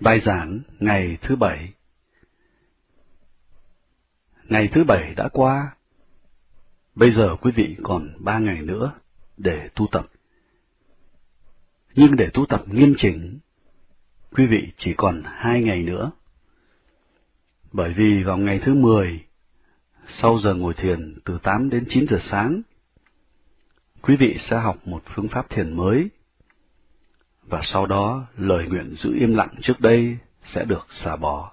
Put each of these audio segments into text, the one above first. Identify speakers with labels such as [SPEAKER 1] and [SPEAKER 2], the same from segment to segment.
[SPEAKER 1] Bài giảng ngày thứ bảy Ngày thứ bảy đã qua. Bây giờ quý vị còn ba ngày nữa để tu tập. Nhưng để tu tập nghiêm chỉnh, quý vị chỉ còn hai ngày nữa. Bởi vì vào ngày thứ mười, sau giờ ngồi thiền từ tám đến chín giờ sáng, quý vị sẽ học một phương pháp thiền mới và sau đó lời nguyện giữ im lặng trước đây sẽ được xả bỏ.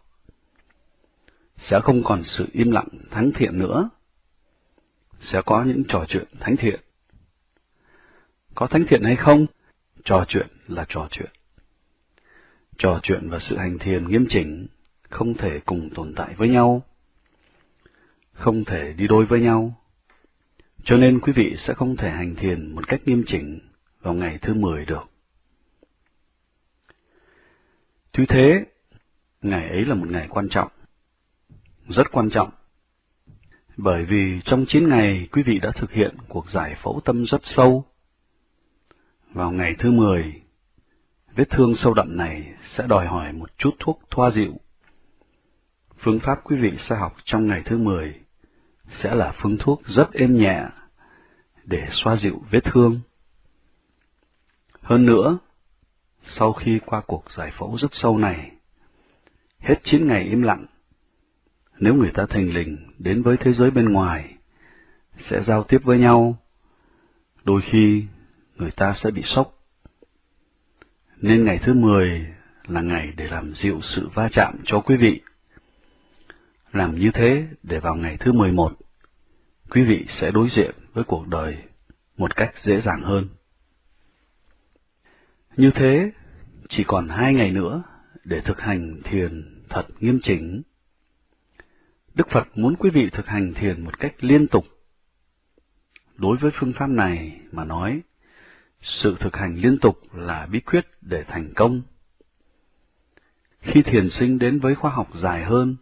[SPEAKER 1] Sẽ không còn sự im lặng thánh thiện nữa. Sẽ có những trò chuyện thánh thiện. Có thánh thiện hay không? Trò chuyện là trò chuyện. Trò chuyện và sự hành thiền nghiêm chỉnh không thể cùng tồn tại với nhau, không thể đi đôi với nhau. Cho nên quý vị sẽ không thể hành thiền một cách nghiêm chỉnh vào ngày thứ mười được. Tuy thế, ngày ấy là một ngày quan trọng, rất quan trọng, bởi vì trong 9 ngày quý vị đã thực hiện cuộc giải phẫu tâm rất sâu. Vào ngày thứ 10, vết thương sâu đậm này sẽ đòi hỏi một chút thuốc thoa dịu. Phương pháp quý vị sẽ học trong ngày thứ 10 sẽ là phương thuốc rất êm nhẹ để xoa dịu vết thương. Hơn nữa, sau khi qua cuộc giải phẫu rất sâu này, hết chín ngày im lặng, nếu người ta thành lình đến với thế giới bên ngoài, sẽ giao tiếp với nhau, đôi khi người ta sẽ bị sốc. Nên ngày thứ 10 là ngày để làm dịu sự va chạm cho quý vị. Làm như thế để vào ngày thứ 11, quý vị sẽ đối diện với cuộc đời một cách dễ dàng hơn. Như thế, chỉ còn hai ngày nữa để thực hành thiền thật nghiêm chỉnh. Đức Phật muốn quý vị thực hành thiền một cách liên tục. Đối với phương pháp này mà nói, sự thực hành liên tục là bí quyết để thành công. Khi thiền sinh đến với khóa học dài hơn,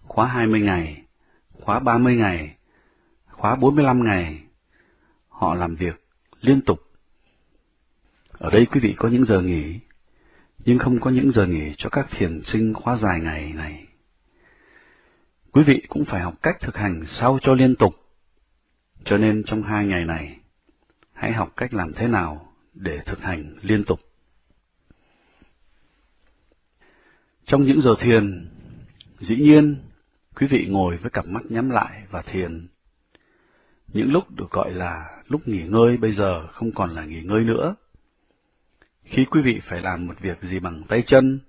[SPEAKER 1] khóa 20 ngày, khóa 30 ngày, khóa 45 ngày, họ làm việc liên tục. Ở đây quý vị có những giờ nghỉ, nhưng không có những giờ nghỉ cho các thiền sinh khóa dài ngày này. Quý vị cũng phải học cách thực hành sao cho liên tục. Cho nên trong hai ngày này, hãy học cách làm thế nào để thực hành liên tục. Trong những giờ thiền, dĩ nhiên, quý vị ngồi với cặp mắt nhắm lại và thiền. Những lúc được gọi là lúc nghỉ ngơi bây giờ không còn là nghỉ ngơi nữa, khi quý vị phải làm một việc gì bằng tay chân,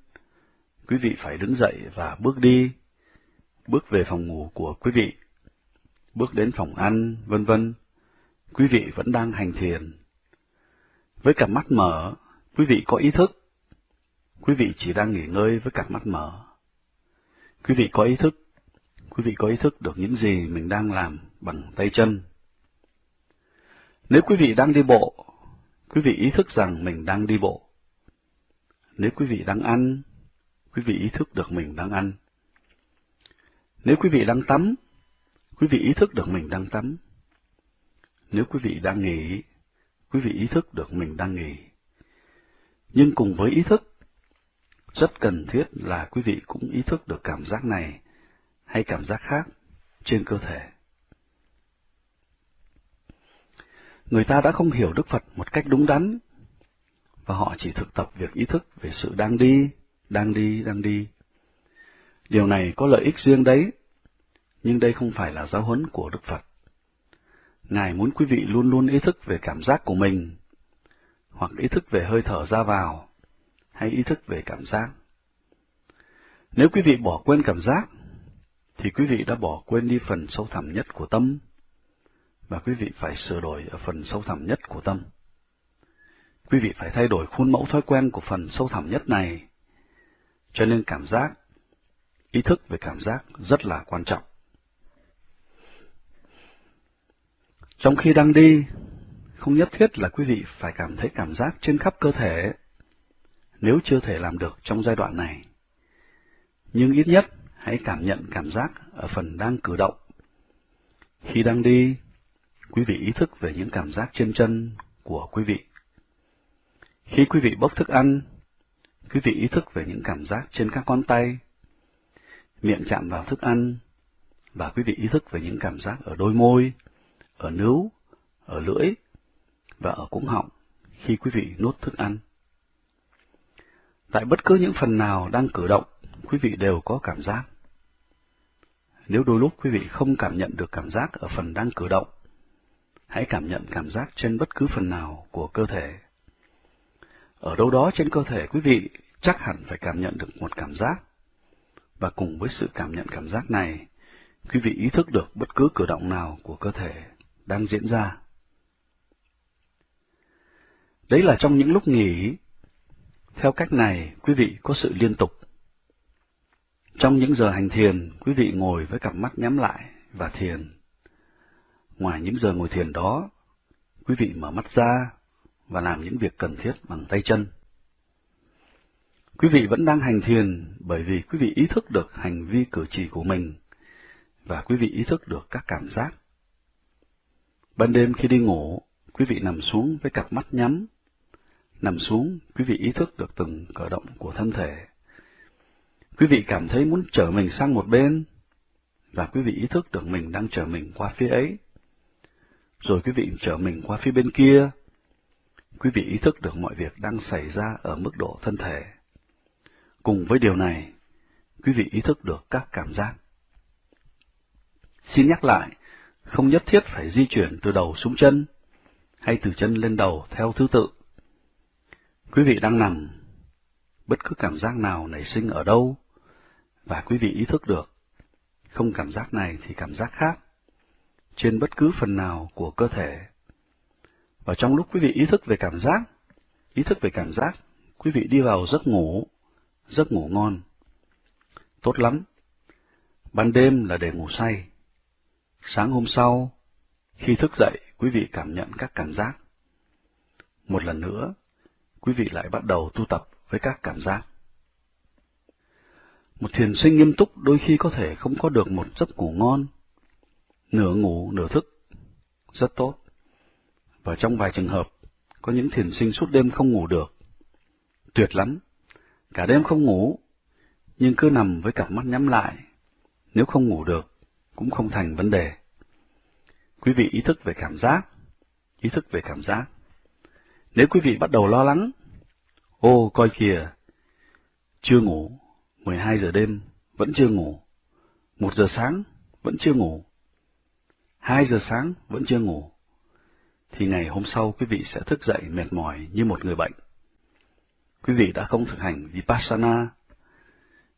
[SPEAKER 1] quý vị phải đứng dậy và bước đi, bước về phòng ngủ của quý vị, bước đến phòng ăn, vân vân. Quý vị vẫn đang hành thiền. Với cặp mắt mở, quý vị có ý thức. Quý vị chỉ đang nghỉ ngơi với cặp mắt mở. Quý vị có ý thức, quý vị có ý thức được những gì mình đang làm bằng tay chân. Nếu quý vị đang đi bộ, quý vị ý thức rằng mình đang đi bộ. Nếu quý vị đang ăn, quý vị ý thức được mình đang ăn. Nếu quý vị đang tắm, quý vị ý thức được mình đang tắm. Nếu quý vị đang nghỉ, quý vị ý thức được mình đang nghỉ. Nhưng cùng với ý thức, rất cần thiết là quý vị cũng ý thức được cảm giác này hay cảm giác khác trên cơ thể. Người ta đã không hiểu Đức Phật một cách đúng đắn, và họ chỉ thực tập việc ý thức về sự đang đi, đang đi, đang đi. Điều này có lợi ích riêng đấy, nhưng đây không phải là giáo huấn của Đức Phật. Ngài muốn quý vị luôn luôn ý thức về cảm giác của mình, hoặc ý thức về hơi thở ra vào, hay ý thức về cảm giác. Nếu quý vị bỏ quên cảm giác, thì quý vị đã bỏ quên đi phần sâu thẳm nhất của tâm, và quý vị phải sửa đổi ở phần sâu thẳm nhất của tâm. Quý vị phải thay đổi khuôn mẫu thói quen của phần sâu thẳm nhất này, cho nên cảm giác, ý thức về cảm giác rất là quan trọng. Trong khi đang đi, không nhất thiết là quý vị phải cảm thấy cảm giác trên khắp cơ thể, nếu chưa thể làm được trong giai đoạn này. Nhưng ít nhất, hãy cảm nhận cảm giác ở phần đang cử động. Khi đang đi, quý vị ý thức về những cảm giác trên chân của quý vị. Khi quý vị bốc thức ăn, quý vị ý thức về những cảm giác trên các ngón tay, miệng chạm vào thức ăn, và quý vị ý thức về những cảm giác ở đôi môi, ở nướu, ở lưỡi và ở cuống họng khi quý vị nuốt thức ăn. Tại bất cứ những phần nào đang cử động, quý vị đều có cảm giác. Nếu đôi lúc quý vị không cảm nhận được cảm giác ở phần đang cử động, hãy cảm nhận cảm giác trên bất cứ phần nào của cơ thể. Ở đâu đó trên cơ thể quý vị chắc hẳn phải cảm nhận được một cảm giác. Và cùng với sự cảm nhận cảm giác này, quý vị ý thức được bất cứ cử động nào của cơ thể đang diễn ra. Đấy là trong những lúc nghỉ. Theo cách này, quý vị có sự liên tục. Trong những giờ hành thiền, quý vị ngồi với cặp mắt nhắm lại và thiền. Ngoài những giờ ngồi thiền đó, quý vị mở mắt ra và làm những việc cần thiết bằng tay chân. Quý vị vẫn đang hành thiền bởi vì quý vị ý thức được hành vi cử chỉ của mình và quý vị ý thức được các cảm giác. Ban đêm khi đi ngủ, quý vị nằm xuống với cặp mắt nhắm. Nằm xuống, quý vị ý thức được từng cử động của thân thể. Quý vị cảm thấy muốn trở mình sang một bên, và quý vị ý thức được mình đang trở mình qua phía ấy. Rồi quý vị trở mình qua phía bên kia. Quý vị ý thức được mọi việc đang xảy ra ở mức độ thân thể. Cùng với điều này, quý vị ý thức được các cảm giác. Xin nhắc lại, không nhất thiết phải di chuyển từ đầu xuống chân, hay từ chân lên đầu theo thứ tự. Quý vị đang nằm, bất cứ cảm giác nào nảy sinh ở đâu, và quý vị ý thức được, không cảm giác này thì cảm giác khác, trên bất cứ phần nào của cơ thể. Và trong lúc quý vị ý thức về cảm giác, ý thức về cảm giác, quý vị đi vào giấc ngủ, giấc ngủ ngon. Tốt lắm. Ban đêm là để ngủ say. Sáng hôm sau, khi thức dậy, quý vị cảm nhận các cảm giác. Một lần nữa, quý vị lại bắt đầu tu tập với các cảm giác. Một thiền sinh nghiêm túc đôi khi có thể không có được một giấc ngủ ngon, nửa ngủ nửa thức, rất tốt. Và trong vài trường hợp, có những thiền sinh suốt đêm không ngủ được. Tuyệt lắm, cả đêm không ngủ, nhưng cứ nằm với cặp mắt nhắm lại. Nếu không ngủ được, cũng không thành vấn đề. Quý vị ý thức về cảm giác, ý thức về cảm giác. Nếu quý vị bắt đầu lo lắng, ô coi kìa, chưa ngủ, 12 giờ đêm, vẫn chưa ngủ, một giờ sáng, vẫn chưa ngủ, 2 giờ sáng, vẫn chưa ngủ, thì ngày hôm sau quý vị sẽ thức dậy mệt mỏi như một người bệnh. Quý vị đã không thực hành Vipassana,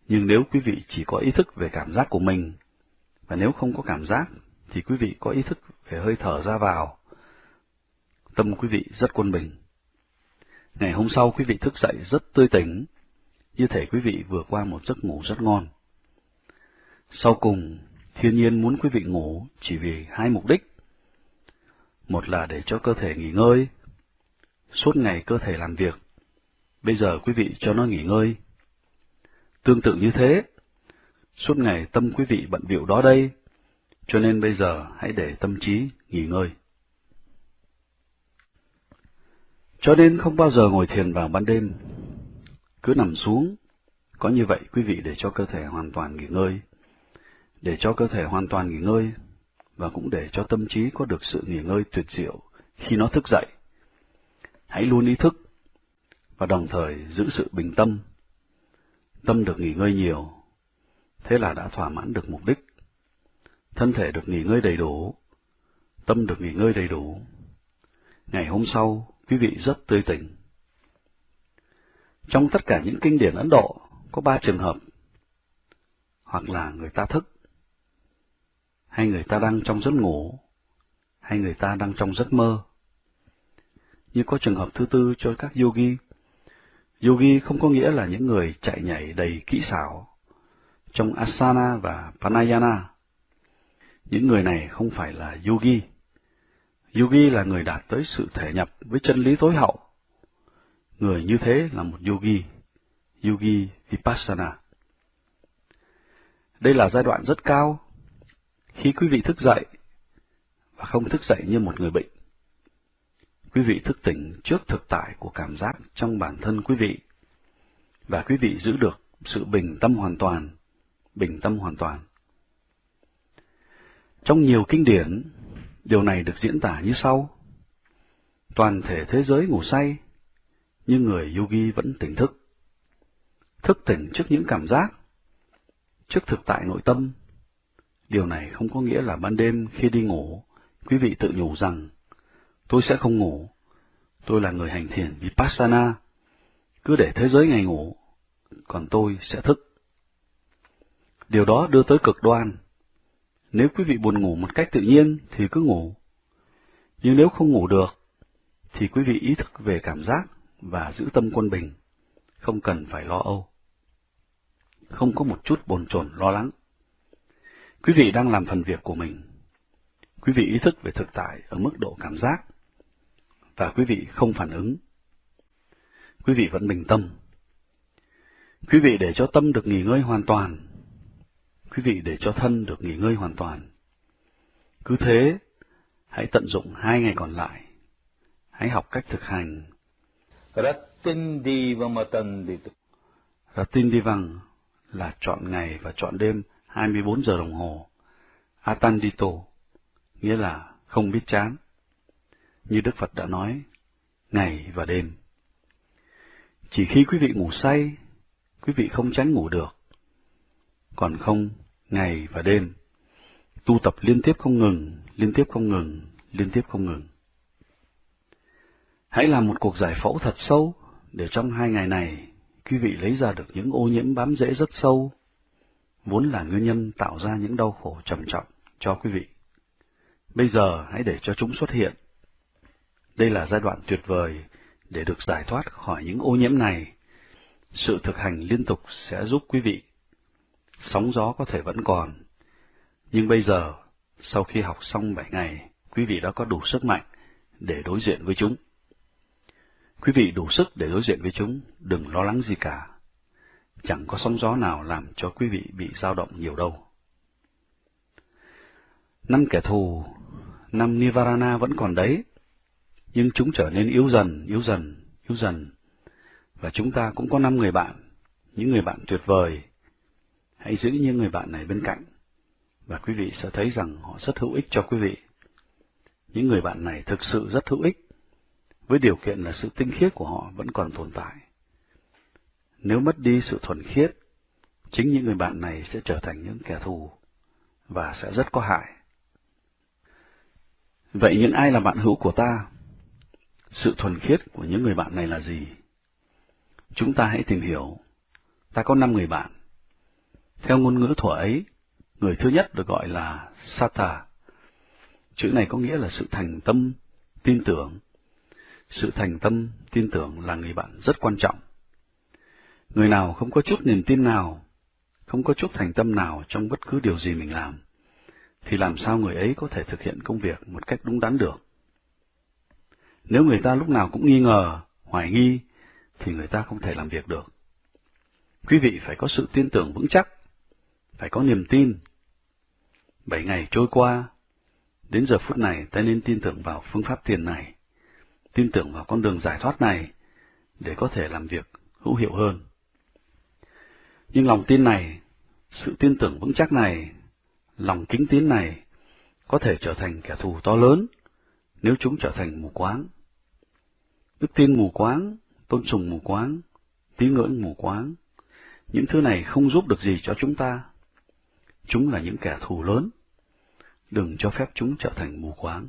[SPEAKER 1] nhưng nếu quý vị chỉ có ý thức về cảm giác của mình và nếu không có cảm giác, thì quý vị có ý thức về hơi thở ra vào. Tâm quý vị rất quân bình. Ngày hôm sau quý vị thức dậy rất tươi tỉnh, như thể quý vị vừa qua một giấc ngủ rất ngon. Sau cùng, thiên nhiên muốn quý vị ngủ chỉ vì hai mục đích. Một là để cho cơ thể nghỉ ngơi. Suốt ngày cơ thể làm việc, bây giờ quý vị cho nó nghỉ ngơi. Tương tự như thế, Suốt ngày tâm quý vị bận biểu đó đây, cho nên bây giờ hãy để tâm trí nghỉ ngơi. Cho nên không bao giờ ngồi thiền vào ban đêm, cứ nằm xuống, có như vậy quý vị để cho cơ thể hoàn toàn nghỉ ngơi, để cho cơ thể hoàn toàn nghỉ ngơi, và cũng để cho tâm trí có được sự nghỉ ngơi tuyệt diệu khi nó thức dậy. Hãy luôn ý thức, và đồng thời giữ sự bình tâm. Tâm được nghỉ ngơi nhiều, thế là đã thỏa mãn được mục đích. Thân thể được nghỉ ngơi đầy đủ, tâm được nghỉ ngơi đầy đủ. Ngày hôm sau, quý vị rất tươi tỉnh. Trong tất cả những kinh điển Ấn Độ, có ba trường hợp. Hoặc là người ta thức, hay người ta đang trong giấc ngủ, hay người ta đang trong giấc mơ. Như có trường hợp thứ tư cho các yogi. Yogi không có nghĩa là những người chạy nhảy đầy kỹ xảo, trong asana và pranayana. Những người này không phải là yogi. Yogi là người đạt tới sự thể nhập với chân lý tối hậu. Người như thế là một yogi, yogi vipassana. Đây là giai đoạn rất cao, khi quý vị thức dậy và không thức dậy như một người bệnh. Quý vị thức tỉnh trước thực tại của cảm giác trong bản thân quý vị. và quý vị giữ được sự bình tâm hoàn toàn, bình tâm hoàn toàn. Trong nhiều kinh điển, điều này được diễn tả như sau. Toàn thể thế giới ngủ say, nhưng người yogi vẫn tỉnh thức. Thức tỉnh trước những cảm giác, trước thực tại nội tâm. Điều này không có nghĩa là ban đêm khi đi ngủ, quý vị tự nhủ rằng, tôi sẽ không ngủ, tôi là người hành thiền Vipassana, cứ để thế giới ngày ngủ, còn tôi sẽ thức. Điều đó đưa tới cực đoan. Nếu quý vị buồn ngủ một cách tự nhiên thì cứ ngủ. Nhưng nếu không ngủ được, thì quý vị ý thức về cảm giác và giữ tâm quân bình, không cần phải lo âu. Không có một chút bồn chồn lo lắng. Quý vị đang làm phần việc của mình. Quý vị ý thức về thực tại ở mức độ cảm giác, và quý vị không phản ứng. Quý vị vẫn bình tâm. Quý vị để cho tâm được nghỉ ngơi hoàn toàn. Quý vị để cho thân được nghỉ ngơi hoàn toàn. Cứ thế, hãy tận dụng hai ngày còn lại. Hãy học cách thực hành. Ratin Divang là chọn ngày và chọn đêm 24 giờ đồng hồ. Atandito nghĩa là không biết chán. Như Đức Phật đã nói, ngày và đêm. Chỉ khi quý vị ngủ say, quý vị không tránh ngủ được. Còn không, ngày và đêm, tu tập liên tiếp không ngừng, liên tiếp không ngừng, liên tiếp không ngừng. Hãy làm một cuộc giải phẫu thật sâu, để trong hai ngày này, quý vị lấy ra được những ô nhiễm bám rễ rất sâu, vốn là nguyên nhân tạo ra những đau khổ trầm trọng cho quý vị. Bây giờ hãy để cho chúng xuất hiện. Đây là giai đoạn tuyệt vời để được giải thoát khỏi những ô nhiễm này. Sự thực hành liên tục sẽ giúp quý vị. Sóng gió có thể vẫn còn, nhưng bây giờ, sau khi học xong bảy ngày, quý vị đã có đủ sức mạnh để đối diện với chúng. Quý vị đủ sức để đối diện với chúng, đừng lo lắng gì cả. Chẳng có sóng gió nào làm cho quý vị bị dao động nhiều đâu. Năm kẻ thù, năm Nivarana vẫn còn đấy, nhưng chúng trở nên yếu dần, yếu dần, yếu dần. Và chúng ta cũng có năm người bạn, những người bạn tuyệt vời. Hãy giữ những người bạn này bên cạnh, và quý vị sẽ thấy rằng họ rất hữu ích cho quý vị. Những người bạn này thực sự rất hữu ích, với điều kiện là sự tinh khiết của họ vẫn còn tồn tại. Nếu mất đi sự thuần khiết, chính những người bạn này sẽ trở thành những kẻ thù, và sẽ rất có hại. Vậy những ai là bạn hữu của ta? Sự thuần khiết của những người bạn này là gì? Chúng ta hãy tìm hiểu. Ta có năm người bạn. Theo ngôn ngữ thuở ấy, người thứ nhất được gọi là Sata. Chữ này có nghĩa là sự thành tâm, tin tưởng. Sự thành tâm, tin tưởng là người bạn rất quan trọng. Người nào không có chút niềm tin nào, không có chút thành tâm nào trong bất cứ điều gì mình làm, thì làm sao người ấy có thể thực hiện công việc một cách đúng đắn được? Nếu người ta lúc nào cũng nghi ngờ, hoài nghi, thì người ta không thể làm việc được. Quý vị phải có sự tin tưởng vững chắc, phải có niềm tin. Bảy ngày trôi qua, đến giờ phút này ta nên tin tưởng vào phương pháp tiền này, tin tưởng vào con đường giải thoát này, để có thể làm việc hữu hiệu hơn. Nhưng lòng tin này, sự tin tưởng vững chắc này, lòng kính tín này, có thể trở thành kẻ thù to lớn nếu chúng trở thành mù quáng. Đức tin mù quáng, tôn sùng mù quáng, tín ngưỡng mù quáng, những thứ này không giúp được gì cho chúng ta. Chúng là những kẻ thù lớn. Đừng cho phép chúng trở thành mù quáng.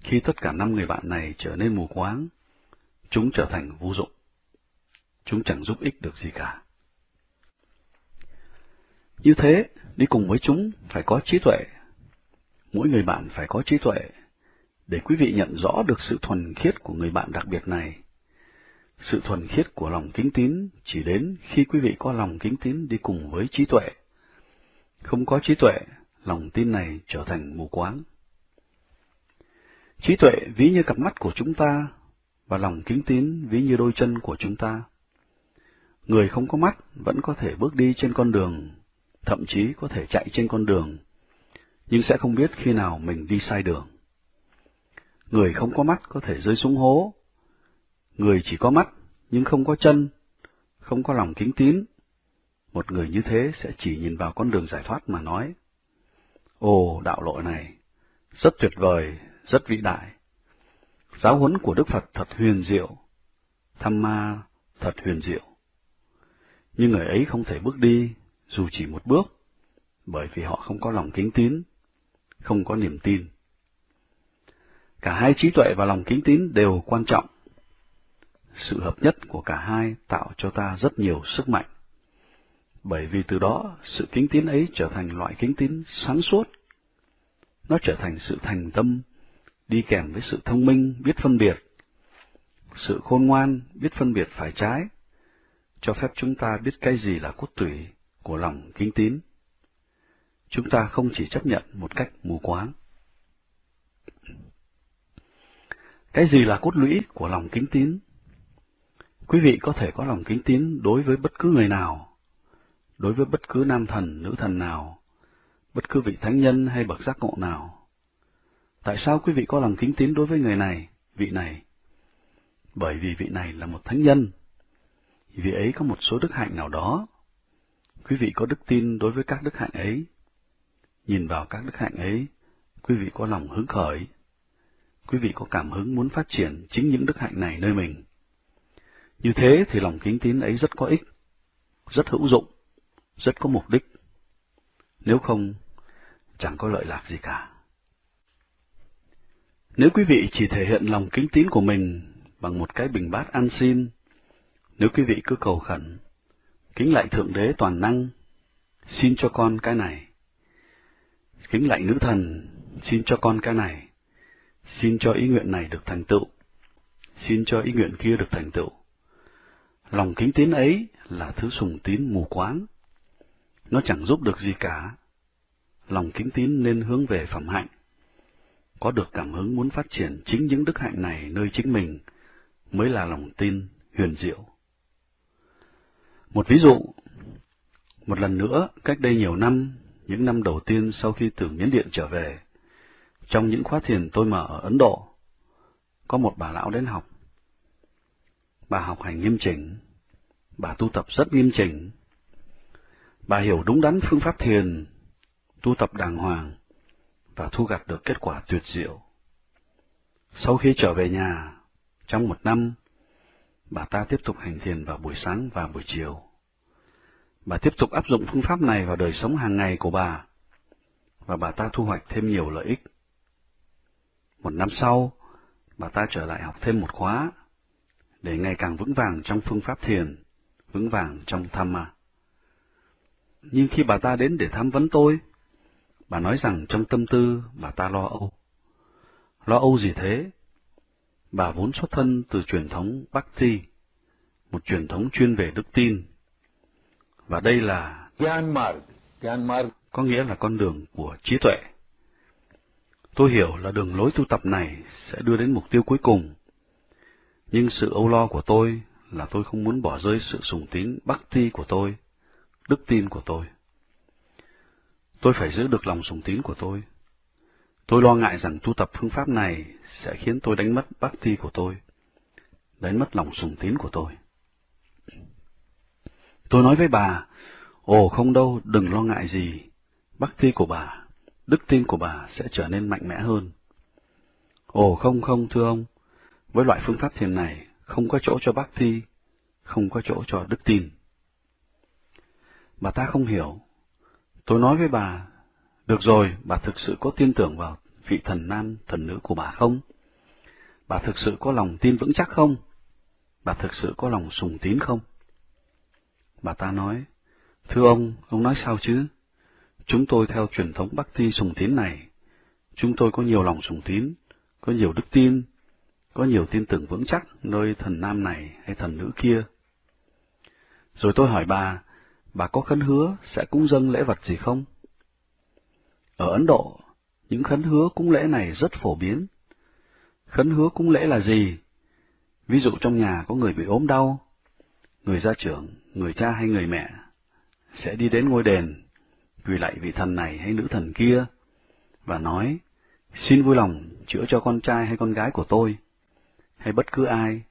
[SPEAKER 1] Khi tất cả năm người bạn này trở nên mù quáng, chúng trở thành vô dụng. Chúng chẳng giúp ích được gì cả. Như thế, đi cùng với chúng phải có trí tuệ. Mỗi người bạn phải có trí tuệ để quý vị nhận rõ được sự thuần khiết của người bạn đặc biệt này. Sự thuần khiết của lòng kính tín chỉ đến khi quý vị có lòng kính tín đi cùng với trí tuệ. Không có trí tuệ, lòng tin này trở thành mù quáng. Trí tuệ ví như cặp mắt của chúng ta, và lòng kính tín ví như đôi chân của chúng ta. Người không có mắt vẫn có thể bước đi trên con đường, thậm chí có thể chạy trên con đường, nhưng sẽ không biết khi nào mình đi sai đường. Người không có mắt có thể rơi xuống hố. Người chỉ có mắt, nhưng không có chân, không có lòng kính tín, một người như thế sẽ chỉ nhìn vào con đường giải thoát mà nói, Ồ, đạo lộ này, rất tuyệt vời, rất vĩ đại. Giáo huấn của Đức Phật thật huyền diệu, tham ma thật huyền diệu. Nhưng người ấy không thể bước đi, dù chỉ một bước, bởi vì họ không có lòng kính tín, không có niềm tin. Cả hai trí tuệ và lòng kính tín đều quan trọng. Sự hợp nhất của cả hai tạo cho ta rất nhiều sức mạnh. Bởi vì từ đó, sự kính tín ấy trở thành loại kính tín sáng suốt. Nó trở thành sự thành tâm, đi kèm với sự thông minh, biết phân biệt. Sự khôn ngoan, biết phân biệt phải trái, cho phép chúng ta biết cái gì là cốt tủy của lòng kính tín. Chúng ta không chỉ chấp nhận một cách mù quáng. Cái gì là cốt lũy của lòng kính tín? Quý vị có thể có lòng kính tín đối với bất cứ người nào, đối với bất cứ nam thần, nữ thần nào, bất cứ vị thánh nhân hay bậc giác ngộ nào. Tại sao quý vị có lòng kính tín đối với người này, vị này? Bởi vì vị này là một thánh nhân, vị ấy có một số đức hạnh nào đó. Quý vị có đức tin đối với các đức hạnh ấy. Nhìn vào các đức hạnh ấy, quý vị có lòng hứng khởi. Quý vị có cảm hứng muốn phát triển chính những đức hạnh này nơi mình. Như thế thì lòng kính tín ấy rất có ích, rất hữu dụng, rất có mục đích. Nếu không, chẳng có lợi lạc gì cả. Nếu quý vị chỉ thể hiện lòng kính tín của mình bằng một cái bình bát ăn xin, nếu quý vị cứ cầu khẩn, kính lạy Thượng Đế toàn năng, xin cho con cái này. Kính lạy nữ thần, xin cho con cái này. Xin cho ý nguyện này được thành tựu. Xin cho ý nguyện kia được thành tựu. Lòng kính tín ấy là thứ sùng tín mù quáng. Nó chẳng giúp được gì cả. Lòng kính tín nên hướng về phẩm hạnh. Có được cảm hứng muốn phát triển chính những đức hạnh này nơi chính mình mới là lòng tin huyền diệu. Một ví dụ, một lần nữa, cách đây nhiều năm, những năm đầu tiên sau khi từ Miến Điện trở về, trong những khóa thiền tôi mở ở Ấn Độ, có một bà lão đến học. Bà học hành nghiêm chỉnh, bà tu tập rất nghiêm chỉnh. Bà hiểu đúng đắn phương pháp thiền, tu tập đàng hoàng, và thu gặt được kết quả tuyệt diệu. Sau khi trở về nhà, trong một năm, bà ta tiếp tục hành thiền vào buổi sáng và buổi chiều. Bà tiếp tục áp dụng phương pháp này vào đời sống hàng ngày của bà, và bà ta thu hoạch thêm nhiều lợi ích. Một năm sau, bà ta trở lại học thêm một khóa, để ngày càng vững vàng trong phương pháp thiền, vững vàng trong tham ma. Nhưng khi bà ta đến để tham vấn tôi, bà nói rằng trong tâm tư bà ta lo âu. Lo âu gì thế? Bà vốn xuất thân từ truyền thống Bhakti, một truyền thống chuyên về đức tin. Và đây là có nghĩa là con đường của trí tuệ. Tôi hiểu là đường lối tu tập này sẽ đưa đến mục tiêu cuối cùng. Nhưng sự âu lo của tôi là tôi không muốn bỏ rơi sự sùng tín Bhakti của tôi, đức tin của tôi. Tôi phải giữ được lòng sùng tín của tôi. Tôi lo ngại rằng tu tập phương pháp này sẽ khiến tôi đánh mất bhakti của tôi, đánh mất lòng sùng tín của tôi. Tôi nói với bà, ồ không đâu, đừng lo ngại gì, bhakti của bà, đức tin của bà sẽ trở nên mạnh mẽ hơn. Ồ không không thưa ông, với loại phương pháp thiền này không có chỗ cho bhakti, không có chỗ cho đức tin. Bà ta không hiểu. Tôi nói với bà, được rồi, bà thực sự có tin tưởng vào vị thần nam, thần nữ của bà không? Bà thực sự có lòng tin vững chắc không? Bà thực sự có lòng sùng tín không? Bà ta nói, thưa ông, ông nói sao chứ? Chúng tôi theo truyền thống Bắc Ti sùng tín này, chúng tôi có nhiều lòng sùng tín, có nhiều đức tin, có nhiều tin tưởng vững chắc nơi thần nam này hay thần nữ kia. Rồi tôi hỏi bà, bà có khấn hứa sẽ cúng dâng lễ vật gì không? Ở Ấn Độ, những khấn hứa cúng lễ này rất phổ biến. Khấn hứa cúng lễ là gì? Ví dụ trong nhà có người bị ốm đau, người gia trưởng, người cha hay người mẹ sẽ đi đến ngôi đền, quỳ lại vị thần này hay nữ thần kia, và nói, xin vui lòng chữa cho con trai hay con gái của tôi, hay bất cứ ai.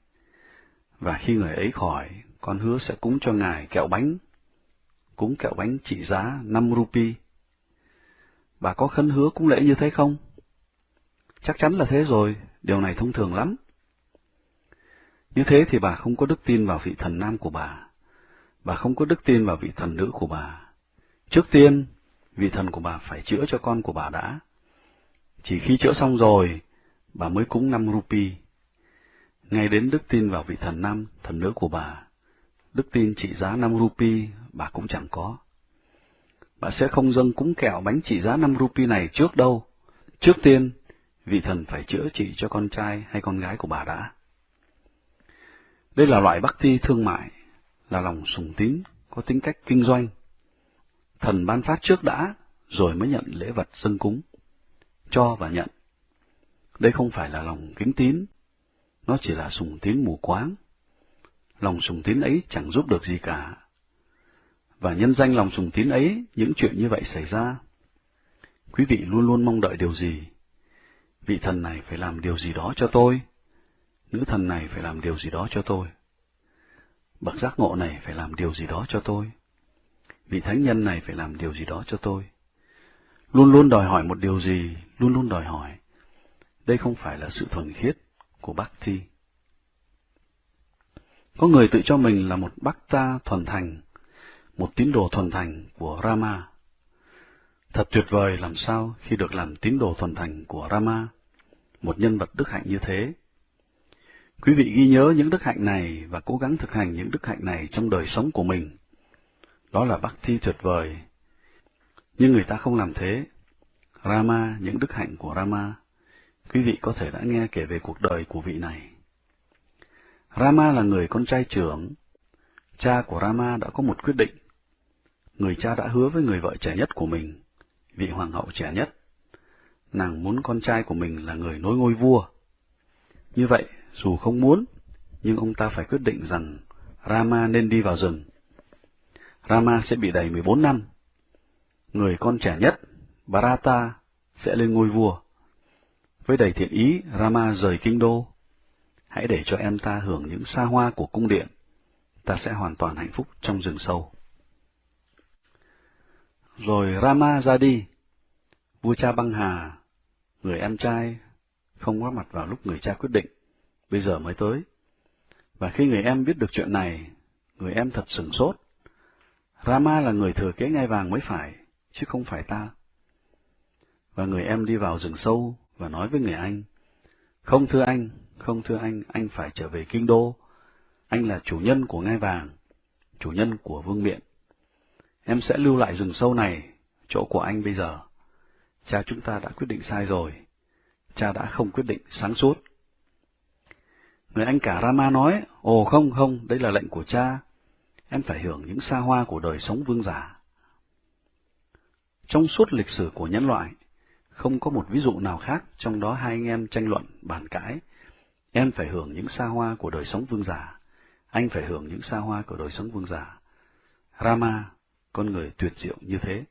[SPEAKER 1] Và khi người ấy khỏi, con hứa sẽ cúng cho ngài kẹo bánh, cúng kẹo bánh trị giá 5 rupee. Bà có khấn hứa cúng lễ như thế không? Chắc chắn là thế rồi, điều này thông thường lắm. Như thế thì bà không có đức tin vào vị thần nam của bà. Bà không có đức tin vào vị thần nữ của bà. Trước tiên, vị thần của bà phải chữa cho con của bà đã. Chỉ khi chữa xong rồi, bà mới cúng năm rupi. Ngay đến đức tin vào vị thần nam, thần nữ của bà, đức tin trị giá năm rupi, bà cũng chẳng có. Bà sẽ không dâng cúng kẹo bánh trị giá năm rupee này trước đâu. Trước tiên, vị thần phải chữa trị cho con trai hay con gái của bà đã. Đây là loại bác thi thương mại, là lòng sùng tín, có tính cách kinh doanh. Thần ban phát trước đã, rồi mới nhận lễ vật dâng cúng, cho và nhận. Đây không phải là lòng kính tín, nó chỉ là sùng tín mù quáng. Lòng sùng tín ấy chẳng giúp được gì cả. Và nhân danh lòng sùng tín ấy, những chuyện như vậy xảy ra. Quý vị luôn luôn mong đợi điều gì? Vị thần này phải làm điều gì đó cho tôi, nữ thần này phải làm điều gì đó cho tôi. Bậc giác ngộ này phải làm điều gì đó cho tôi. Vị thánh nhân này phải làm điều gì đó cho tôi. Luôn luôn đòi hỏi một điều gì, luôn luôn đòi hỏi. Đây không phải là sự thuần khiết của bác thi. Có người tự cho mình là một bác ta thuần thành, một tín đồ thuần thành của Rama. Thật tuyệt vời làm sao khi được làm tín đồ thuần thành của Rama, một nhân vật đức hạnh như thế. Quý vị ghi nhớ những đức hạnh này và cố gắng thực hành những đức hạnh này trong đời sống của mình. Đó là bác thi tuyệt vời. Nhưng người ta không làm thế. Rama, những đức hạnh của Rama, quý vị có thể đã nghe kể về cuộc đời của vị này. Rama là người con trai trưởng. Cha của Rama đã có một quyết định. Người cha đã hứa với người vợ trẻ nhất của mình, vị hoàng hậu trẻ nhất. Nàng muốn con trai của mình là người nối ngôi vua. Như vậy, dù không muốn, nhưng ông ta phải quyết định rằng Rama nên đi vào rừng. Rama sẽ bị đầy 14 năm. Người con trẻ nhất, Bharata, sẽ lên ngôi vua. Với đầy thiện ý, Rama rời kinh đô. Hãy để cho em ta hưởng những xa hoa của cung điện. Ta sẽ hoàn toàn hạnh phúc trong rừng sâu. Rồi Rama ra đi. Vua cha băng hà, người em trai, không có mặt vào lúc người cha quyết định bây giờ mới tới. Và khi người em biết được chuyện này, người em thật sửng sốt. Rama là người thừa kế ngai vàng mới phải, chứ không phải ta. Và người em đi vào rừng sâu và nói với người anh, không thưa anh, không thưa anh, anh phải trở về kinh đô. Anh là chủ nhân của ngai vàng, chủ nhân của vương miện. Em sẽ lưu lại rừng sâu này, chỗ của anh bây giờ. Cha chúng ta đã quyết định sai rồi. Cha đã không quyết định sáng suốt. Người anh cả Rama nói, ồ không không, đây là lệnh của cha, em phải hưởng những xa hoa của đời sống vương giả. Trong suốt lịch sử của nhân loại, không có một ví dụ nào khác trong đó hai anh em tranh luận, bàn cãi. Em phải hưởng những xa hoa của đời sống vương giả, anh phải hưởng những xa hoa của đời sống vương giả. Rama, con người tuyệt diệu như thế.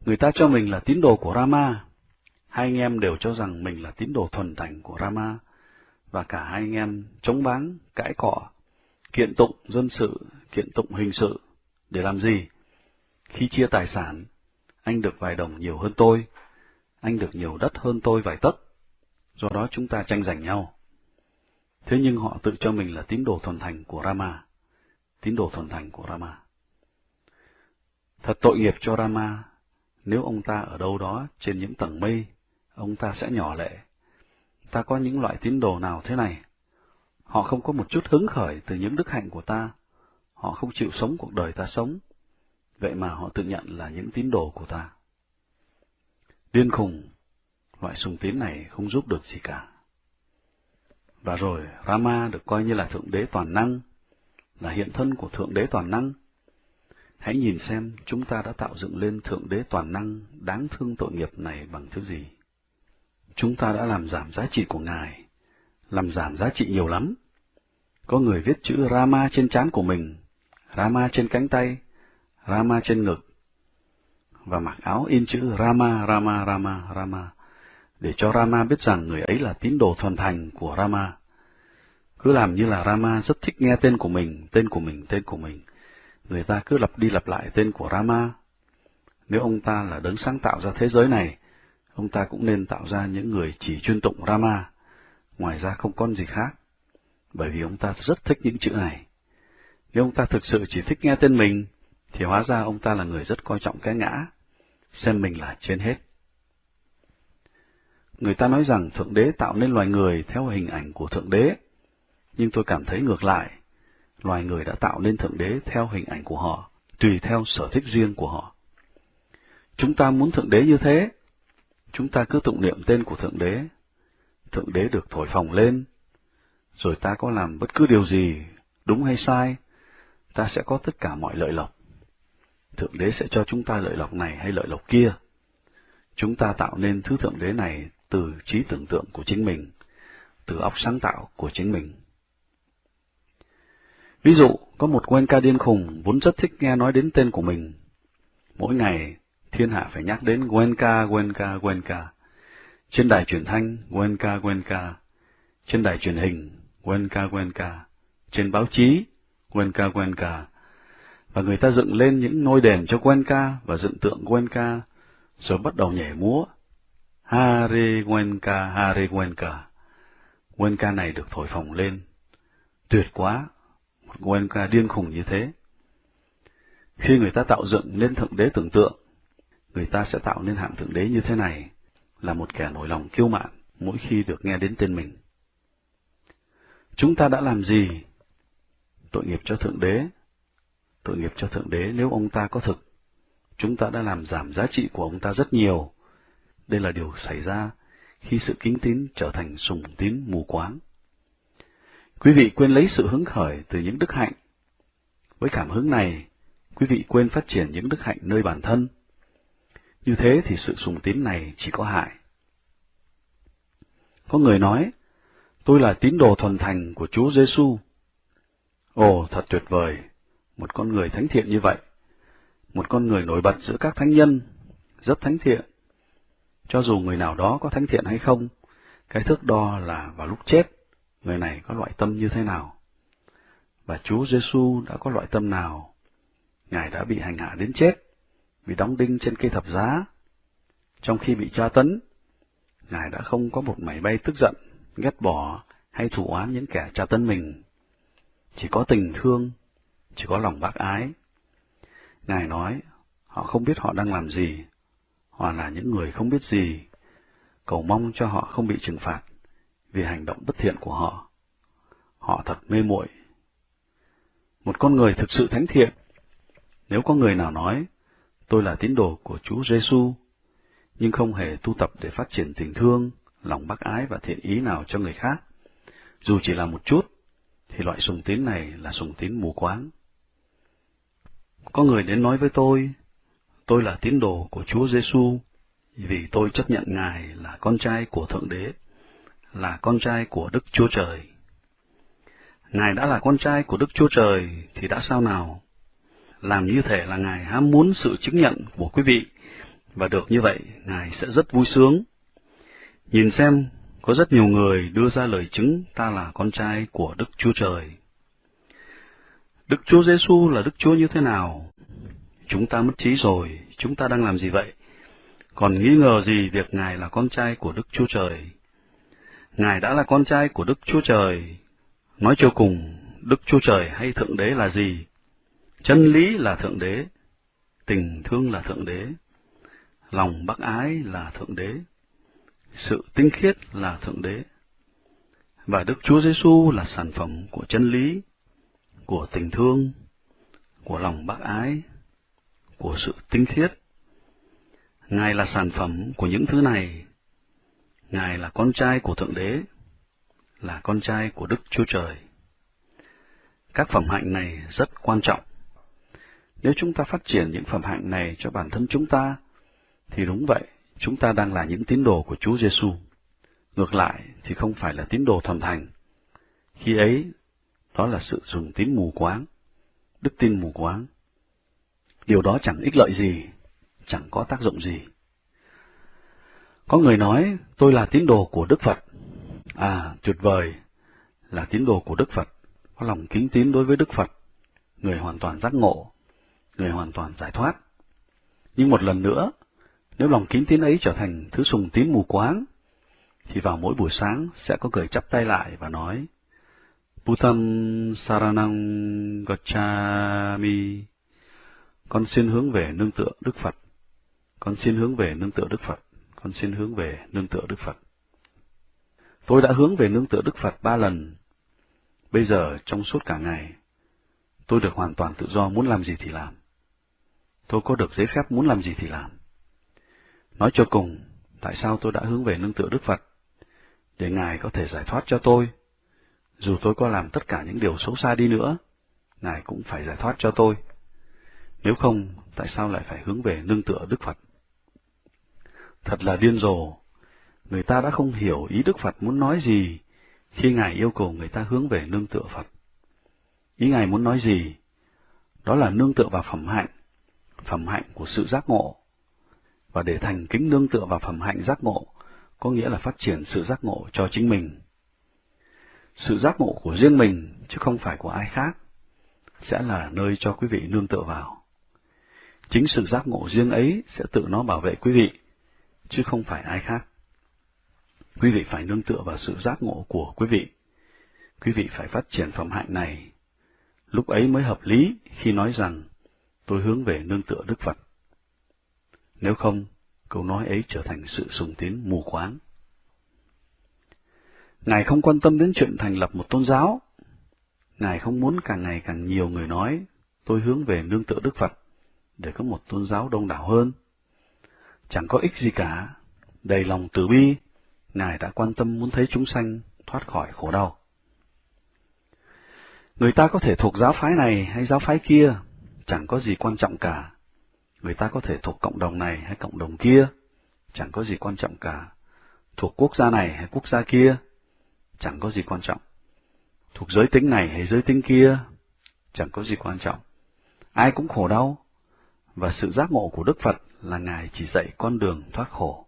[SPEAKER 1] Người ta cho mình là tín đồ của Rama, hai anh em đều cho rằng mình là tín đồ thuần thành của Rama, và cả hai anh em chống báng, cãi cọ, kiện tụng dân sự, kiện tụng hình sự, để làm gì? Khi chia tài sản, anh được vài đồng nhiều hơn tôi, anh được nhiều đất hơn tôi vài tấc, do đó chúng ta tranh giành nhau. Thế nhưng họ tự cho mình là tín đồ thuần thành của Rama, tín đồ thuần thành của Rama. Thật tội nghiệp cho Rama, nếu ông ta ở đâu đó trên những tầng mây, ông ta sẽ nhỏ lệ, ta có những loại tín đồ nào thế này? Họ không có một chút hứng khởi từ những đức hạnh của ta, họ không chịu sống cuộc đời ta sống, vậy mà họ tự nhận là những tín đồ của ta. Điên khùng, loại sùng tín này không giúp được gì cả. Và rồi Rama được coi như là Thượng Đế toàn năng, là hiện thân của Thượng Đế toàn năng. Hãy nhìn xem chúng ta đã tạo dựng lên Thượng Đế toàn năng đáng thương tội nghiệp này bằng thứ gì chúng ta đã làm giảm giá trị của Ngài, làm giảm giá trị nhiều lắm. Có người viết chữ Rama trên trán của mình, Rama trên cánh tay, Rama trên ngực, và mặc áo in chữ Rama, Rama, Rama, Rama, để cho Rama biết rằng người ấy là tín đồ thuần thành của Rama. cứ làm như là Rama rất thích nghe tên của mình, tên của mình, tên của mình. Người ta cứ lặp đi lặp lại tên của Rama. Nếu ông ta là đấng sáng tạo ra thế giới này, ông ta cũng nên tạo ra những người chỉ chuyên tụng Rama, ngoài ra không con gì khác, bởi vì ông ta rất thích những chữ này. Nếu ông ta thực sự chỉ thích nghe tên mình, thì hóa ra ông ta là người rất coi trọng cái ngã, xem mình là trên hết. Người ta nói rằng Thượng Đế tạo nên loài người theo hình ảnh của Thượng Đế, nhưng tôi cảm thấy ngược lại, loài người đã tạo nên Thượng Đế theo hình ảnh của họ, tùy theo sở thích riêng của họ. Chúng ta muốn Thượng Đế như thế, chúng ta cứ tụng niệm tên của Thượng Đế, Thượng Đế được thổi phồng lên, rồi ta có làm bất cứ điều gì, đúng hay sai, ta sẽ có tất cả mọi lợi lộc. Thượng Đế sẽ cho chúng ta lợi lộc này hay lợi lộc kia. Chúng ta tạo nên thứ Thượng Đế này từ trí tưởng tượng của chính mình, từ óc sáng tạo của chính mình. Ví dụ, có một quen ca điên khùng vốn rất thích nghe nói đến tên của mình. Mỗi ngày, thiên hạ phải nhắc đến Wenka, Wenka, Wenka. Trên đài truyền thanh, Wenka, Wenka. Trên đài truyền hình, Wenka, Wenka. Trên báo chí, Wenka, Wenka. Và người ta dựng lên những ngôi đền cho Wenka và dựng tượng Wenka, rồi bắt đầu nhảy múa. Hare Wenka, Hare Wenka. Wenka này được thổi phồng lên. Tuyệt quá, Goenka điên khùng như thế. Khi người ta tạo dựng nên thượng đế tưởng tượng, người ta sẽ tạo nên hạng thượng đế như thế này, là một kẻ nổi lòng kiêu mạn mỗi khi được nghe đến tên mình. Chúng ta đã làm gì? Tội nghiệp cho thượng đế. Tội nghiệp cho thượng đế nếu ông ta có thực. Chúng ta đã làm giảm giá trị của ông ta rất nhiều. Đây là điều xảy ra khi sự kính tín trở thành sùng tín mù quáng. Quý vị quên lấy sự hứng khởi từ những đức hạnh. Với cảm hứng này, quý vị quên phát triển những đức hạnh nơi bản thân. Như thế thì sự sùng tín này chỉ có hại. Có người nói, tôi là tín đồ thuần thành của Chúa Giêsu. Ồ, thật tuyệt vời, một con người thánh thiện như vậy, một con người nổi bật giữa các thánh nhân, rất thánh thiện. Cho dù người nào đó có thánh thiện hay không, cái thước đo là vào lúc chết, người này có loại tâm như thế nào. Và Chúa Giêsu đã có loại tâm nào? Ngài đã bị hành hạ đến chết, bị đóng đinh trên cây thập giá. Trong khi bị tra tấn, Ngài đã không có một mảy bay tức giận, ghét bỏ hay thủ oán những kẻ tra tấn mình. Chỉ có tình thương, chỉ có lòng bác ái. Ngài nói, họ không biết họ đang làm gì, họ là những người không biết gì, cầu mong cho họ không bị trừng phạt vì hành động bất thiện của họ. Họ thật mê muội. Một con người thực sự thánh thiện, nếu có người nào nói, tôi là tín đồ của Chúa Giêsu, nhưng không hề tu tập để phát triển tình thương, lòng bác ái và thiện ý nào cho người khác, dù chỉ là một chút, thì loại sùng tín này là sùng tín mù quáng. Có người đến nói với tôi, tôi là tín đồ của Chúa Giêsu vì tôi chấp nhận Ngài là con trai của Thượng Đế, là con trai của Đức Chúa Trời. Ngài đã là con trai của Đức Chúa Trời thì đã sao nào? Làm như thể là Ngài ham muốn sự chứng nhận của quý vị, và được như vậy, Ngài sẽ rất vui sướng. Nhìn xem, có rất nhiều người đưa ra lời chứng ta là con trai của Đức Chúa Trời. Đức Chúa Giêsu là Đức Chúa như thế nào? Chúng ta mất trí rồi, chúng ta đang làm gì vậy? Còn nghi ngờ gì việc Ngài là con trai của Đức Chúa Trời? Ngài đã là con trai của Đức Chúa Trời. Nói cho cùng, Đức Chúa Trời hay Thượng Đế là gì? Chân lý là Thượng Đế, tình thương là Thượng Đế, lòng bác ái là Thượng Đế, sự tinh khiết là Thượng Đế. Và Đức Chúa Giêsu là sản phẩm của chân lý, của tình thương, của lòng bác ái, của sự tinh khiết. Ngài là sản phẩm của những thứ này. Ngài là con trai của Thượng Đế, là con trai của Đức Chúa Trời. Các phẩm hạnh này rất quan trọng. Nếu chúng ta phát triển những phẩm hạnh này cho bản thân chúng ta, thì đúng vậy, chúng ta đang là những tín đồ của Chúa Giêsu. Ngược lại thì không phải là tín đồ thuần thành. Khi ấy, đó là sự dùng tín mù quáng, đức tin mù quáng. Điều đó chẳng ích lợi gì, chẳng có tác dụng gì. Có người nói, tôi là tín đồ của Đức Phật. À, tuyệt vời, là tín đồ của Đức Phật, có lòng kính tín đối với Đức Phật, người hoàn toàn giác ngộ, người hoàn toàn giải thoát. Nhưng một lần nữa, nếu lòng kính tín ấy trở thành thứ sùng tín mù quáng, thì vào mỗi buổi sáng sẽ có người chắp tay lại và nói, Buddham Saranam Gacchami. Con xin hướng về nương tựa Đức Phật. Con xin hướng về nương tựa Đức Phật. Con xin hướng về nương tựa Đức Phật. Tôi đã hướng về nương tựa Đức Phật ba lần. Bây giờ, trong suốt cả ngày, tôi được hoàn toàn tự do muốn làm gì thì làm. Tôi có được giấy phép muốn làm gì thì làm. Nói cho cùng, tại sao tôi đã hướng về nương tựa Đức Phật? Để Ngài có thể giải thoát cho tôi. Dù tôi có làm tất cả những điều xấu xa đi nữa, Ngài cũng phải giải thoát cho tôi. Nếu không, tại sao lại phải hướng về nương tựa Đức Phật? Thật là điên rồ. Người ta đã không hiểu ý Đức Phật muốn nói gì khi Ngài yêu cầu người ta hướng về nương tựa Phật. Ý Ngài muốn nói gì? Đó là nương tựa vào phẩm hạnh, phẩm hạnh của sự giác ngộ. Và để thành kính nương tựa vào phẩm hạnh giác ngộ, có nghĩa là phát triển sự giác ngộ cho chính mình. Sự giác ngộ của riêng mình, chứ không phải của ai khác, sẽ là nơi cho quý vị nương tựa vào. Chính sự giác ngộ riêng ấy sẽ tự nó bảo vệ quý vị, chứ không phải ai khác. Quý vị phải nương tựa vào sự giác ngộ của quý vị. Quý vị phải phát triển phẩm hạnh này. Lúc ấy mới hợp lý khi nói rằng tôi hướng về nương tựa Đức Phật. Nếu không, câu nói ấy trở thành sự sùng tín mù quáng. Ngài không quan tâm đến chuyện thành lập một tôn giáo. Ngài không muốn càng ngày càng nhiều người nói, tôi hướng về nương tựa Đức Phật, để có một tôn giáo đông đảo hơn. Chẳng có ích gì cả, đầy lòng từ bi, Ngài đã quan tâm muốn thấy chúng sanh thoát khỏi khổ đau. Người ta có thể thuộc giáo phái này hay giáo phái kia, chẳng có gì quan trọng cả. Người ta có thể thuộc cộng đồng này hay cộng đồng kia, chẳng có gì quan trọng cả. Thuộc quốc gia này hay quốc gia kia, chẳng có gì quan trọng. Thuộc giới tính này hay giới tính kia, chẳng có gì quan trọng. Ai cũng khổ đau, và sự giác ngộ của Đức Phật là Ngài chỉ dạy con đường thoát khổ.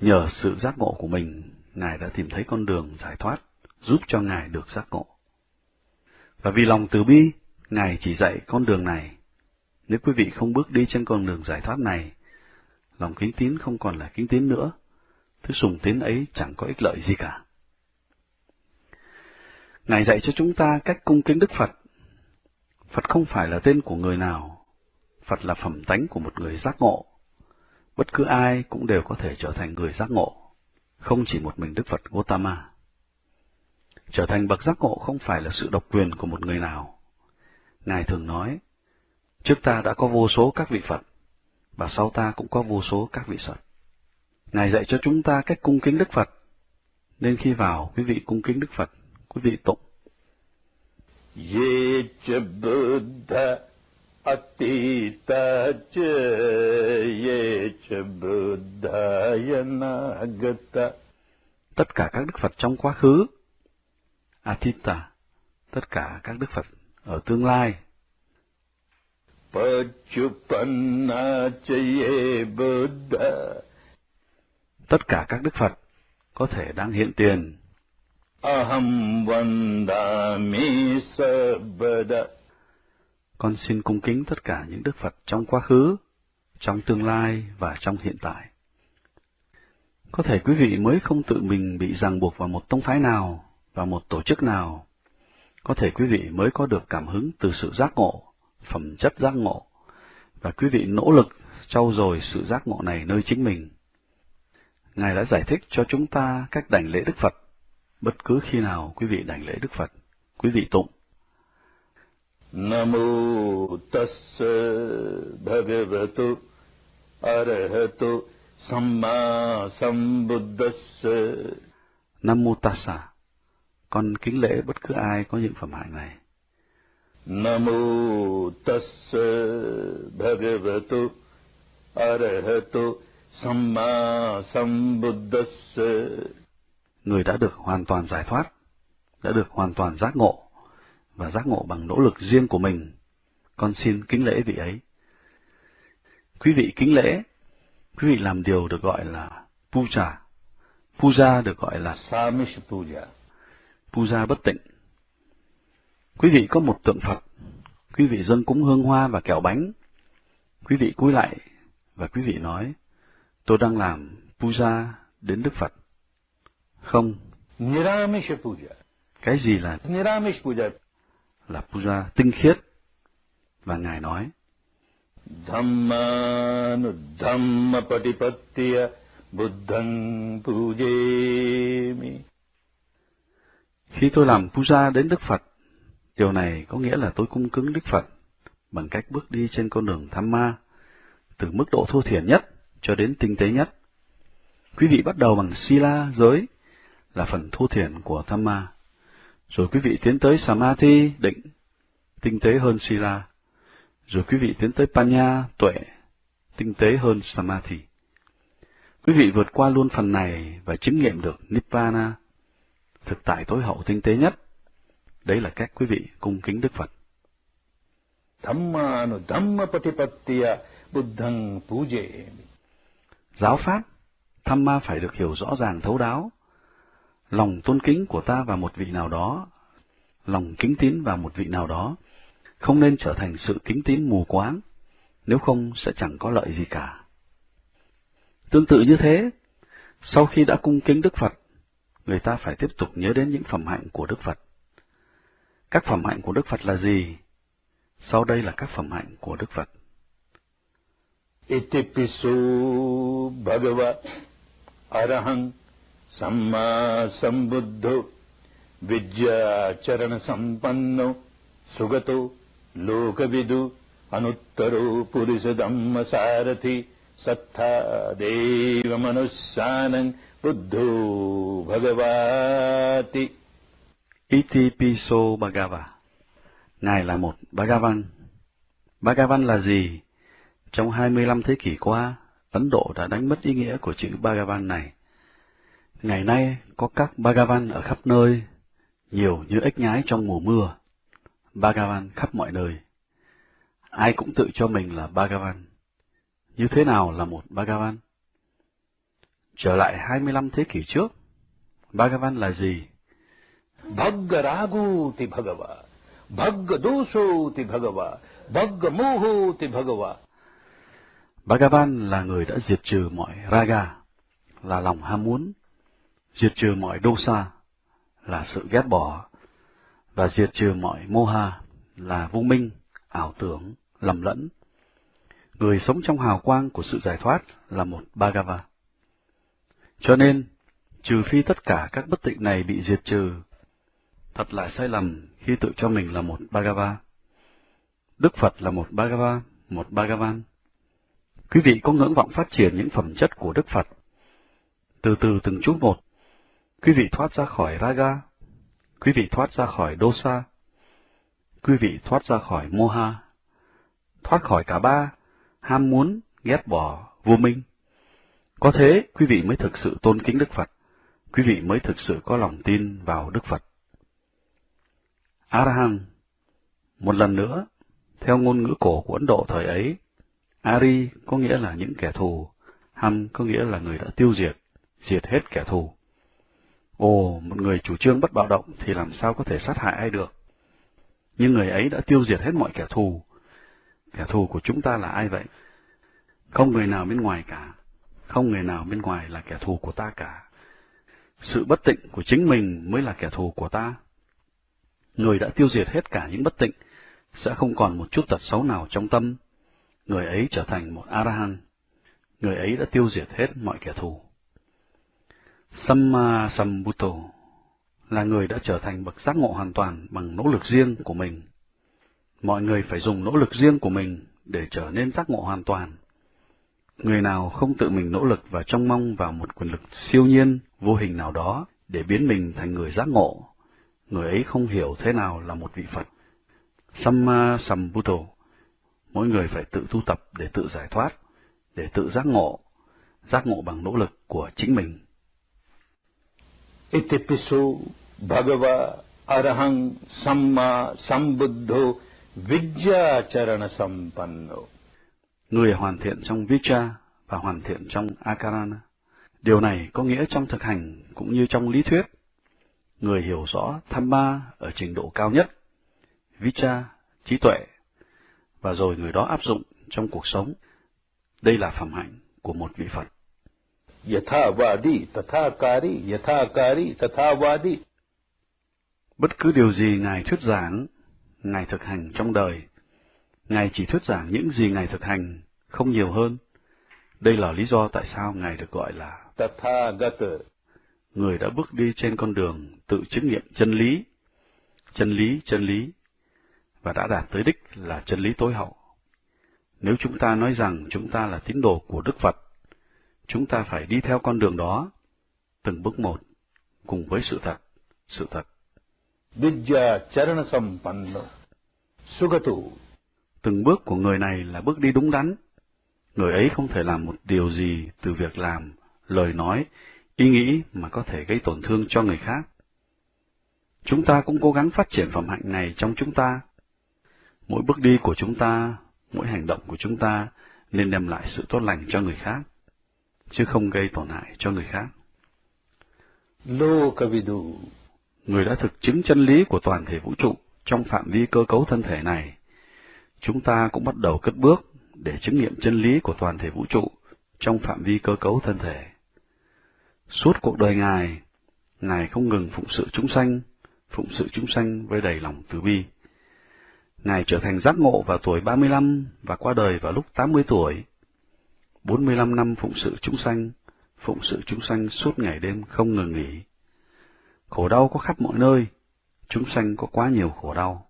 [SPEAKER 1] Nhờ sự giác ngộ của mình, Ngài đã tìm thấy con đường giải thoát, giúp cho Ngài được giác ngộ. Và vì lòng từ bi, Ngài chỉ dạy con đường này. Nếu quý vị không bước đi trên con đường giải thoát này, lòng kính tín không còn là kính tín nữa, thứ sùng tín ấy chẳng có ích lợi gì cả. Ngài dạy cho chúng ta cách cung kính Đức Phật. Phật không phải là tên của người nào, Phật là phẩm tánh của một người giác ngộ. Bất cứ ai cũng đều có thể trở thành người giác ngộ, không chỉ một mình Đức Phật Gautama. Trở thành bậc giác ngộ không phải là sự độc quyền của một người nào. Ngài thường nói, trước ta đã có vô số các vị Phật, và sau ta cũng có vô số các vị Phật. Ngài dạy cho chúng ta cách cung kính Đức Phật, nên khi vào quý vị cung kính Đức Phật, quý vị tụng.
[SPEAKER 2] Ye Buddha Atita Ye Buddha Yanagata
[SPEAKER 1] Tất cả các Đức Phật trong quá khứ, Atita, tất cả các Đức Phật ở tương lai.
[SPEAKER 2] Pachupanna Ye Buddha
[SPEAKER 1] Tất cả các Đức Phật có thể đang hiện tiền.
[SPEAKER 2] Aham Vandami Sabada
[SPEAKER 1] con xin cung kính tất cả những Đức Phật trong quá khứ, trong tương lai và trong hiện tại. Có thể quý vị mới không tự mình bị ràng buộc vào một tông phái nào, và một tổ chức nào. Có thể quý vị mới có được cảm hứng từ sự giác ngộ, phẩm chất giác ngộ, và quý vị nỗ lực trau dồi sự giác ngộ này nơi chính mình. Ngài đã giải thích cho chúng ta cách đảnh lễ Đức Phật. Bất cứ khi nào quý vị đảnh lễ Đức Phật, quý vị tụng.
[SPEAKER 2] Namo tassa bhagavato arahato samma sambuddhassa
[SPEAKER 1] Nam Mô Tassa. Con kính lễ bất cứ ai có những phẩm hạnh này.
[SPEAKER 2] Namo tassa bhagavato arahato samma sambuddhassa
[SPEAKER 1] Người đã được hoàn toàn giải thoát, đã được hoàn toàn giác ngộ, và giác ngộ bằng nỗ lực riêng của mình. Con xin kính lễ vị ấy. Quý vị kính lễ, quý vị làm điều được gọi là puja. Puja được gọi là
[SPEAKER 2] Samish Puja
[SPEAKER 1] puja bất tịnh. Quý vị có một tượng Phật, quý vị dâng cúng hương hoa và kẹo bánh. Quý vị cúi lại và quý vị nói, tôi đang làm puja đến Đức Phật. Không.
[SPEAKER 2] Niramish puja.
[SPEAKER 1] Cái gì là
[SPEAKER 2] Niramish puja?
[SPEAKER 1] Là puja tinh khiết. Và Ngài nói,
[SPEAKER 2] Dhammanu dhamma patipattiya buddhang pujemi.
[SPEAKER 1] Khi tôi làm puja đến Đức Phật, điều này có nghĩa là tôi cung cứng Đức Phật bằng cách bước đi trên con đường tham ma, từ mức độ thô thiển nhất cho đến tinh tế nhất. Quý vị bắt đầu bằng sila giới, là phần thô thiển của tham ma. Rồi quý vị tiến tới samadhi, định, tinh tế hơn sila. Rồi quý vị tiến tới panya, tuệ, tinh tế hơn samadhi. Quý vị vượt qua luôn phần này và chứng nghiệm được nibbana, thực tại tối hậu tinh tế nhất. Đấy là cách quý vị cung kính Đức Phật.
[SPEAKER 2] Dhammanu dhamma patipattiya buddhang pujemi.
[SPEAKER 1] Giáo pháp, tham ma phải được hiểu rõ ràng thấu đáo. Lòng tôn kính của ta vào một vị nào đó, lòng kính tín vào một vị nào đó, không nên trở thành sự kính tín mù quáng, nếu không sẽ chẳng có lợi gì cả. Tương tự như thế, sau khi đã cung kính Đức Phật, người ta phải tiếp tục nhớ đến những phẩm hạnh của Đức Phật. Các phẩm hạnh của Đức Phật là gì? Sau đây là các phẩm hạnh của Đức Phật.
[SPEAKER 2] Itipisu Bhagavat Arahant Samma Sambuddho Vidya Charana Sampanno Sugato Lokavidu Anuttaro Purisa Dhamma Sarathi Sattha Deva Manusyanang Buddho Bhagavati
[SPEAKER 1] Bhagava Ngài là một Bhagavan. Bhagavan là gì? Trong 25 thế kỷ qua, Ấn Độ đã đánh mất ý nghĩa của chữ Bhagavan này. Ngày nay có các Bhagavan ở khắp nơi, nhiều như ếch nhái trong mùa mưa. Bhagavan khắp mọi nơi. Ai cũng tự cho mình là Bhagavan. Như thế nào là một Bhagavan? Trở lại 25 thế kỷ trước, Bhagavan là gì?
[SPEAKER 2] Bhaggaraguti Bhagava, Bhaggadosoti Bhagava, Bhaggamohoti Bhagava.
[SPEAKER 1] Bhagavan là người đã diệt trừ mọi raga, là lòng ham muốn, diệt trừ mọi dosa, là sự ghét bỏ, và diệt trừ mọi moha, là vô minh, ảo tưởng, lầm lẫn. Người sống trong hào quang của sự giải thoát là một Bhagava. Cho nên, trừ phi tất cả các bất tịnh này bị diệt trừ, thật là sai lầm khi tự cho mình là một Bhagava. Đức Phật là một Bhagava, một Bhagavan. Quý vị có ngưỡng vọng phát triển những phẩm chất của Đức Phật. Từ từ từng chút một, quý vị thoát ra khỏi Raga, quý vị thoát ra khỏi Dosa, quý vị thoát ra khỏi Moha, thoát khỏi cả ba, ham muốn, ghét bỏ, vô minh. Có thế, quý vị mới thực sự tôn kính Đức Phật, quý vị mới thực sự có lòng tin vào Đức Phật. Arahant Một lần nữa, theo ngôn ngữ cổ của Ấn Độ thời ấy, Ari có nghĩa là những kẻ thù, Ham có nghĩa là người đã tiêu diệt, diệt hết kẻ thù. Ồ, một người chủ trương bất bạo động thì làm sao có thể sát hại ai được? Nhưng người ấy đã tiêu diệt hết mọi kẻ thù. Kẻ thù của chúng ta là ai vậy? Không người nào bên ngoài cả. Không người nào bên ngoài là kẻ thù của ta cả. Sự bất tịnh của chính mình mới là kẻ thù của ta. Người đã tiêu diệt hết cả những bất tịnh, sẽ không còn một chút tật xấu nào trong tâm. Người ấy trở thành một Arahant. Người ấy đã tiêu diệt hết mọi kẻ thù. Samma Sambuddho là người đã trở thành bậc giác ngộ hoàn toàn bằng nỗ lực riêng của mình. Mọi người phải dùng nỗ lực riêng của mình để trở nên giác ngộ hoàn toàn. Người nào không tự mình nỗ lực và trông mong vào một quyền lực siêu nhiên, vô hình nào đó để biến mình thành người giác ngộ, người ấy không hiểu thế nào là một vị Phật. Samma Sambuddho, mỗi người phải tự tu tập để tự giải thoát, để tự giác ngộ, giác ngộ bằng nỗ lực của chính mình.
[SPEAKER 2] Itipiso Bhagava Arahang Samma Sambuddho Vidyacharana Sampanno.
[SPEAKER 1] Người hoàn thiện trong Vicha và hoàn thiện trong Akarana. Điều này có nghĩa trong thực hành cũng như trong lý thuyết. người hiểu rõ Thamma ở trình độ cao nhất, Vicha, trí tuệ, và rồi người đó áp dụng trong cuộc sống. Đây là phẩm hạnh của một vị Phật.
[SPEAKER 2] Yathavadi, tathakari, yathakari, tathavadi.
[SPEAKER 1] Bất cứ điều gì Ngài thuyết giảng, Ngài thực hành trong đời, Ngài chỉ thuyết giảng những gì Ngài thực hành, không nhiều hơn. Đây là lý do tại sao Ngài được gọi là
[SPEAKER 2] Tathagata.
[SPEAKER 1] Người đã bước đi trên con đường tự chứng nghiệm chân lý, chân lý, chân lý, và đã đạt tới đích là chân lý tối hậu. Nếu chúng ta nói rằng chúng ta là tín đồ của Đức Phật, chúng ta phải đi theo con đường đó, từng bước một, cùng với sự thật, sự thật.
[SPEAKER 2] Vidya charana sampanna. Sugatu.
[SPEAKER 1] Từng bước của người này là bước đi đúng đắn. Người ấy không thể làm một điều gì từ việc làm, lời nói, ý nghĩ mà có thể gây tổn thương cho người khác. Chúng ta cũng cố gắng phát triển phẩm hạnh này trong chúng ta. Mỗi bước đi của chúng ta, mỗi hành động của chúng ta nên đem lại sự tốt lành cho người khác, chứ không gây tổn hại cho người khác.
[SPEAKER 2] Lokavidu.
[SPEAKER 1] Người đã thực chứng chân lý của toàn thể vũ trụ trong phạm vi cơ cấu thân thể này. Chúng ta cũng bắt đầu cất bước để chứng nghiệm chân lý của toàn thể vũ trụ trong phạm vi cơ cấu thân thể. Suốt cuộc đời Ngài, Ngài không ngừng phụng sự chúng sanh, phụng sự chúng sanh với đầy lòng từ bi. Ngài trở thành giác ngộ vào tuổi 35 và qua đời vào lúc 80 tuổi. 45 năm phụng sự chúng sanh, phụng sự chúng sanh suốt ngày đêm không ngừng nghỉ. Khổ đau có khắp mọi nơi, chúng sanh có quá nhiều khổ đau.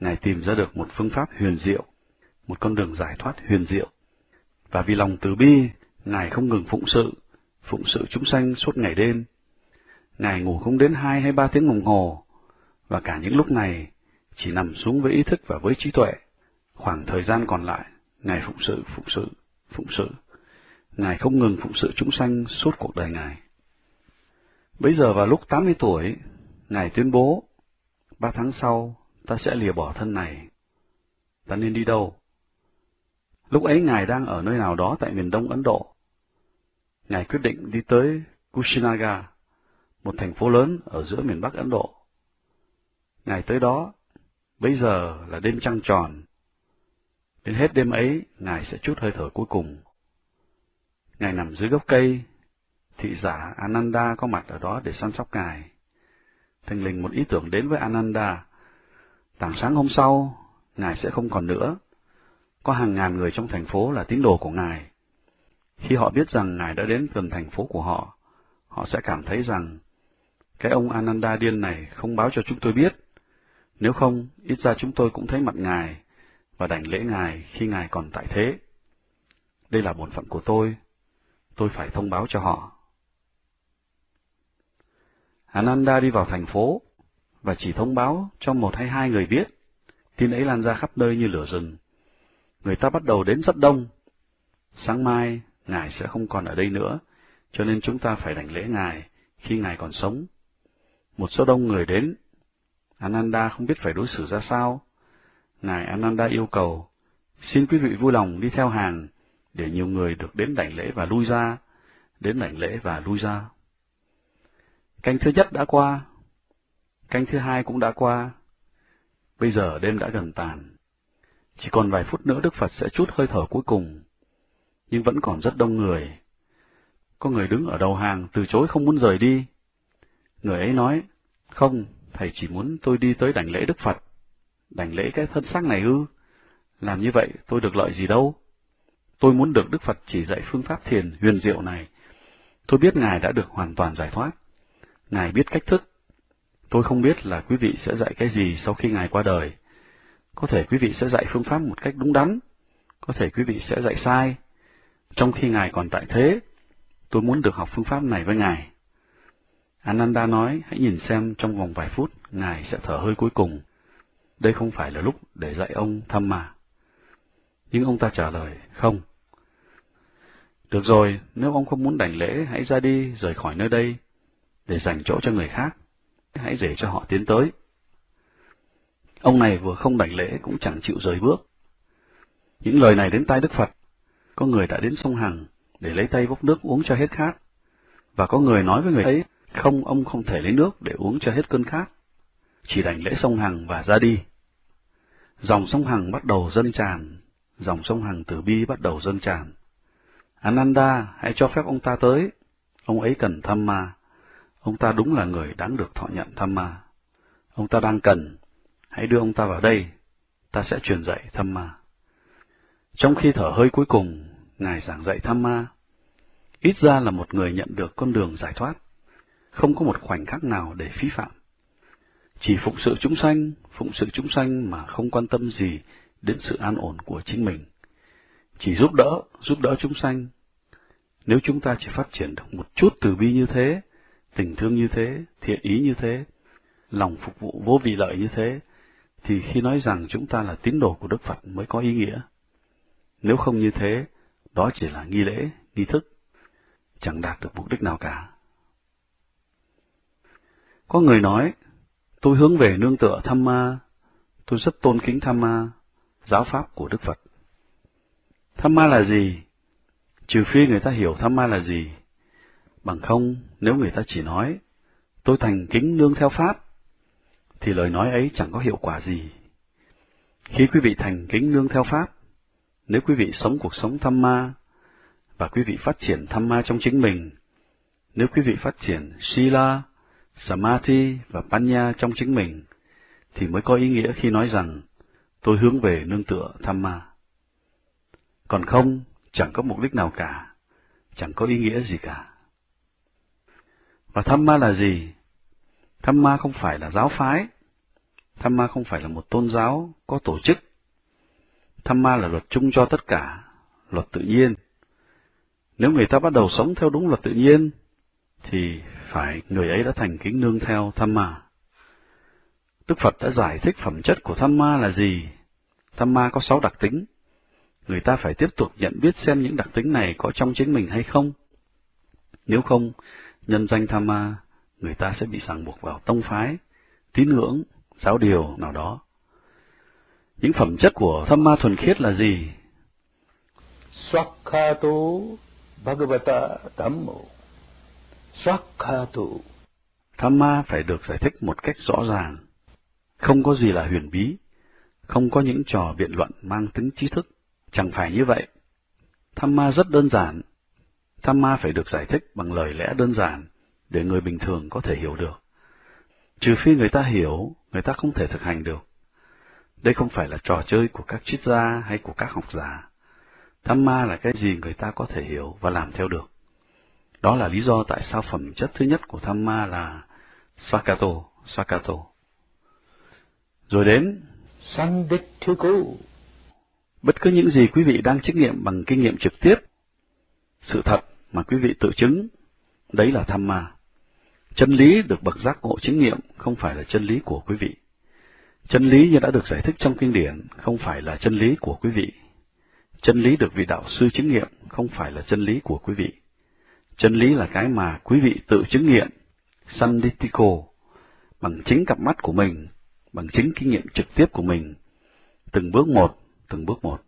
[SPEAKER 1] Ngài tìm ra được một phương pháp huyền diệu, một con đường giải thoát huyền diệu. Và vì lòng từ bi, Ngài không ngừng phụng sự, phụng sự chúng sanh suốt ngày đêm. Ngài ngủ không đến hai hay ba tiếng đồng hồ, và cả những lúc này chỉ nằm xuống với ý thức và với trí tuệ. Khoảng thời gian còn lại, Ngài phụng sự, phụng sự, phụng sự. Ngài không ngừng phụng sự chúng sanh suốt cuộc đời Ngài. Bây giờ vào lúc 80 tuổi, Ngài tuyên bố, ba tháng sau, ta sẽ lìa bỏ thân này. Ta nên đi đâu? Lúc ấy Ngài đang ở nơi nào đó tại miền đông Ấn Độ. Ngài quyết định đi tới Kushinaga, một thành phố lớn ở giữa miền Bắc Ấn Độ. Ngài tới đó, bây giờ là đêm trăng tròn. Đến hết đêm ấy, Ngài sẽ chút hơi thở cuối cùng. Ngài nằm dưới gốc cây, thị giả Ananda có mặt ở đó để săn sóc Ngài. Thành lình một ý tưởng đến với Ananda. Tảng sáng hôm sau, Ngài sẽ không còn nữa. Có hàng ngàn người trong thành phố là tín đồ của Ngài. Khi họ biết rằng Ngài đã đến gần thành phố của họ, họ sẽ cảm thấy rằng cái ông Ananda điên này không báo cho chúng tôi biết. Nếu không, ít ra chúng tôi cũng thấy mặt Ngài và đảnh lễ Ngài khi Ngài còn tại thế. Đây là bổn phận của tôi. Tôi phải thông báo cho họ. Ananda đi vào thành phố và chỉ thông báo cho một hay hai người biết. Tin ấy lan ra khắp nơi như lửa rừng. Người ta bắt đầu đến rất đông. Sáng mai, Ngài sẽ không còn ở đây nữa, cho nên chúng ta phải đảnh lễ Ngài khi Ngài còn sống. Một số đông người đến. Ananda không biết phải đối xử ra sao. Ngài Ananda yêu cầu, xin quý vị vui lòng đi theo hàng, để nhiều người được đến đảnh lễ và lui ra, đến đảnh lễ và lui ra. Canh thứ nhất đã qua, canh thứ hai cũng đã qua. Bây giờ đêm đã gần tàn. Chỉ còn vài phút nữa Đức Phật sẽ chút hơi thở cuối cùng, nhưng vẫn còn rất đông người. Có người đứng ở đầu hàng từ chối không muốn rời đi. Người ấy nói, không, thầy chỉ muốn tôi đi tới đảnh lễ Đức Phật. Đảnh lễ cái thân xác này ư? Làm như vậy tôi được lợi gì đâu? Tôi muốn được Đức Phật chỉ dạy phương pháp thiền huyền diệu này. Tôi biết Ngài đã được hoàn toàn giải thoát. Ngài biết cách thức. Tôi không biết là quý vị sẽ dạy cái gì sau khi Ngài qua đời. Có thể quý vị sẽ dạy phương pháp một cách đúng đắn, có thể quý vị sẽ dạy sai. Trong khi Ngài còn tại thế, tôi muốn được học phương pháp này với Ngài. Ananda nói, hãy nhìn xem trong vòng vài phút, Ngài sẽ thở hơi cuối cùng. Đây không phải là lúc để dạy ông thăm mà. Nhưng ông ta trả lời, không. Được rồi, nếu ông không muốn đảnh lễ, hãy ra đi, rời khỏi nơi đây, để dành chỗ cho người khác. Hãy để cho họ tiến tới. Ông này vừa không đảnh lễ cũng chẳng chịu rời bước. Những lời này đến tai Đức Phật. Có người đã đến sông Hằng để lấy tay vốc nước uống cho hết khát. Và có người nói với người ấy Không, ông không thể lấy nước để uống cho hết cơn khát. Chỉ đành lễ sông Hằng và ra đi. Dòng sông Hằng bắt đầu dâng tràn, dòng sông Hằng từ bi bắt đầu dâng tràn. Ananda, hãy cho phép ông ta tới. Ông ấy cần tham ma. Ông ta đúng là người đáng được thọ nhận tham ma. Ông ta đang cần. Hãy đưa ông ta vào đây. Ta sẽ truyền dạy tham ma. Trong khi thở hơi cuối cùng, Ngài giảng dạy tham ma. Ít ra là một người nhận được con đường giải thoát. Không có một khoảnh khắc nào để phí phạm. Chỉ phụng sự chúng sanh, phụng sự chúng sanh mà không quan tâm gì đến sự an ổn của chính mình. Chỉ giúp đỡ, giúp đỡ chúng sanh. Nếu chúng ta chỉ phát triển được một chút từ bi như thế, tình thương như thế, thiện ý như thế, lòng phục vụ vô vị lợi như thế, thì khi nói rằng chúng ta là tín đồ của Đức Phật mới có ý nghĩa. Nếu không như thế, đó chỉ là nghi lễ, nghi thức, chẳng đạt được mục đích nào cả. Có người nói, tôi hướng về nương tựa tham ma, tôi rất tôn kính tham ma, giáo pháp của Đức Phật. Tham ma là gì? Trừ phi người ta hiểu tham ma là gì. Bằng không, nếu người ta chỉ nói, tôi thành kính nương theo Pháp, thì lời nói ấy chẳng có hiệu quả gì. Khi quý vị thành kính nương theo Pháp, nếu quý vị sống cuộc sống tham ma, và quý vị phát triển tham ma trong chính mình, nếu quý vị phát triển Sila, Samadhi và Panya trong chính mình, thì mới có ý nghĩa khi nói rằng tôi hướng về nương tựa tham ma. Còn không, chẳng có mục đích nào cả, chẳng có ý nghĩa gì cả. Và tham ma là gì? Tham ma không phải là giáo phái, tham ma không phải là một tôn giáo có tổ chức. Tham ma là luật chung cho tất cả, luật tự nhiên. Nếu người ta bắt đầu sống theo đúng luật tự nhiên, thì phải người ấy đã thành kính nương theo tham ma. Đức Phật đã giải thích phẩm chất của tham ma là gì. Tham ma có sáu đặc tính. Người ta phải tiếp tục nhận biết xem những đặc tính này có trong chính mình hay không. Nếu không, nhân danh tham ma, người ta sẽ bị ràng buộc vào tông phái, tín ngưỡng, giáo điều nào đó. Những phẩm chất của tham ma thuần khiết là gì?
[SPEAKER 2] Swakhato Bhagavata Dhammo
[SPEAKER 1] Tham ma phải được giải thích một cách rõ ràng. Không có gì là huyền bí, không có những trò biện luận mang tính trí thức. Chẳng phải như vậy. Tham ma rất đơn giản. Tham ma phải được giải thích bằng lời lẽ đơn giản, để người bình thường có thể hiểu được. Trừ phi người ta hiểu, người ta không thể thực hành được. Đây không phải là trò chơi của các triết gia hay của các học giả. Tham ma là cái gì người ta có thể hiểu và làm theo được. Đó là lý do tại sao phẩm chất thứ nhất của tham ma là Swakato, Swakato. Rồi đến
[SPEAKER 2] Sanditthiko
[SPEAKER 1] Bất cứ những gì quý vị đang trách nghiệm bằng kinh nghiệm trực tiếp, sự thật mà quý vị tự chứng, đấy là tham ma. Chân lý được bậc giác ngộ chứng nghiệm không phải là chân lý của quý vị. Chân lý như đã được giải thích trong kinh điển không phải là chân lý của quý vị. Chân lý được vị đạo sư chứng nghiệm không phải là chân lý của quý vị. Chân lý là cái mà quý vị tự chứng nghiệm, sanditico, bằng chính cặp mắt của mình, bằng chính kinh nghiệm trực tiếp của mình, từng bước một, từng bước một.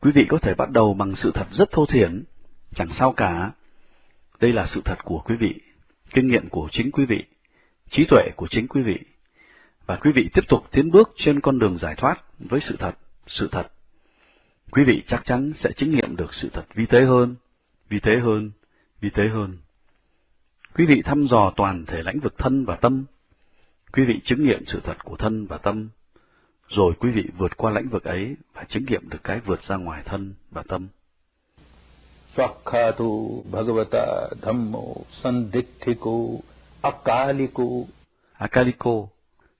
[SPEAKER 1] Quý vị có thể bắt đầu bằng sự thật rất thô thiển, chẳng sao cả. Đây là sự thật của quý vị, kinh nghiệm của chính quý vị, trí tuệ của chính quý vị. Và quý vị tiếp tục tiến bước trên con đường giải thoát với sự thật, sự thật. Quý vị chắc chắn sẽ chứng nghiệm được sự thật vi tế hơn, vi tế hơn, vi tế hơn. Quý vị thăm dò toàn thể lãnh vực thân và tâm. Quý vị chứng nghiệm sự thật của thân và tâm rồi quý vị vượt qua lãnh vực ấy và chứng nghiệm được cái vượt ra ngoài thân và tâm.
[SPEAKER 2] Swakkatu Bhagavata Dhammo Sanditthiko Akaliko
[SPEAKER 1] Akaliko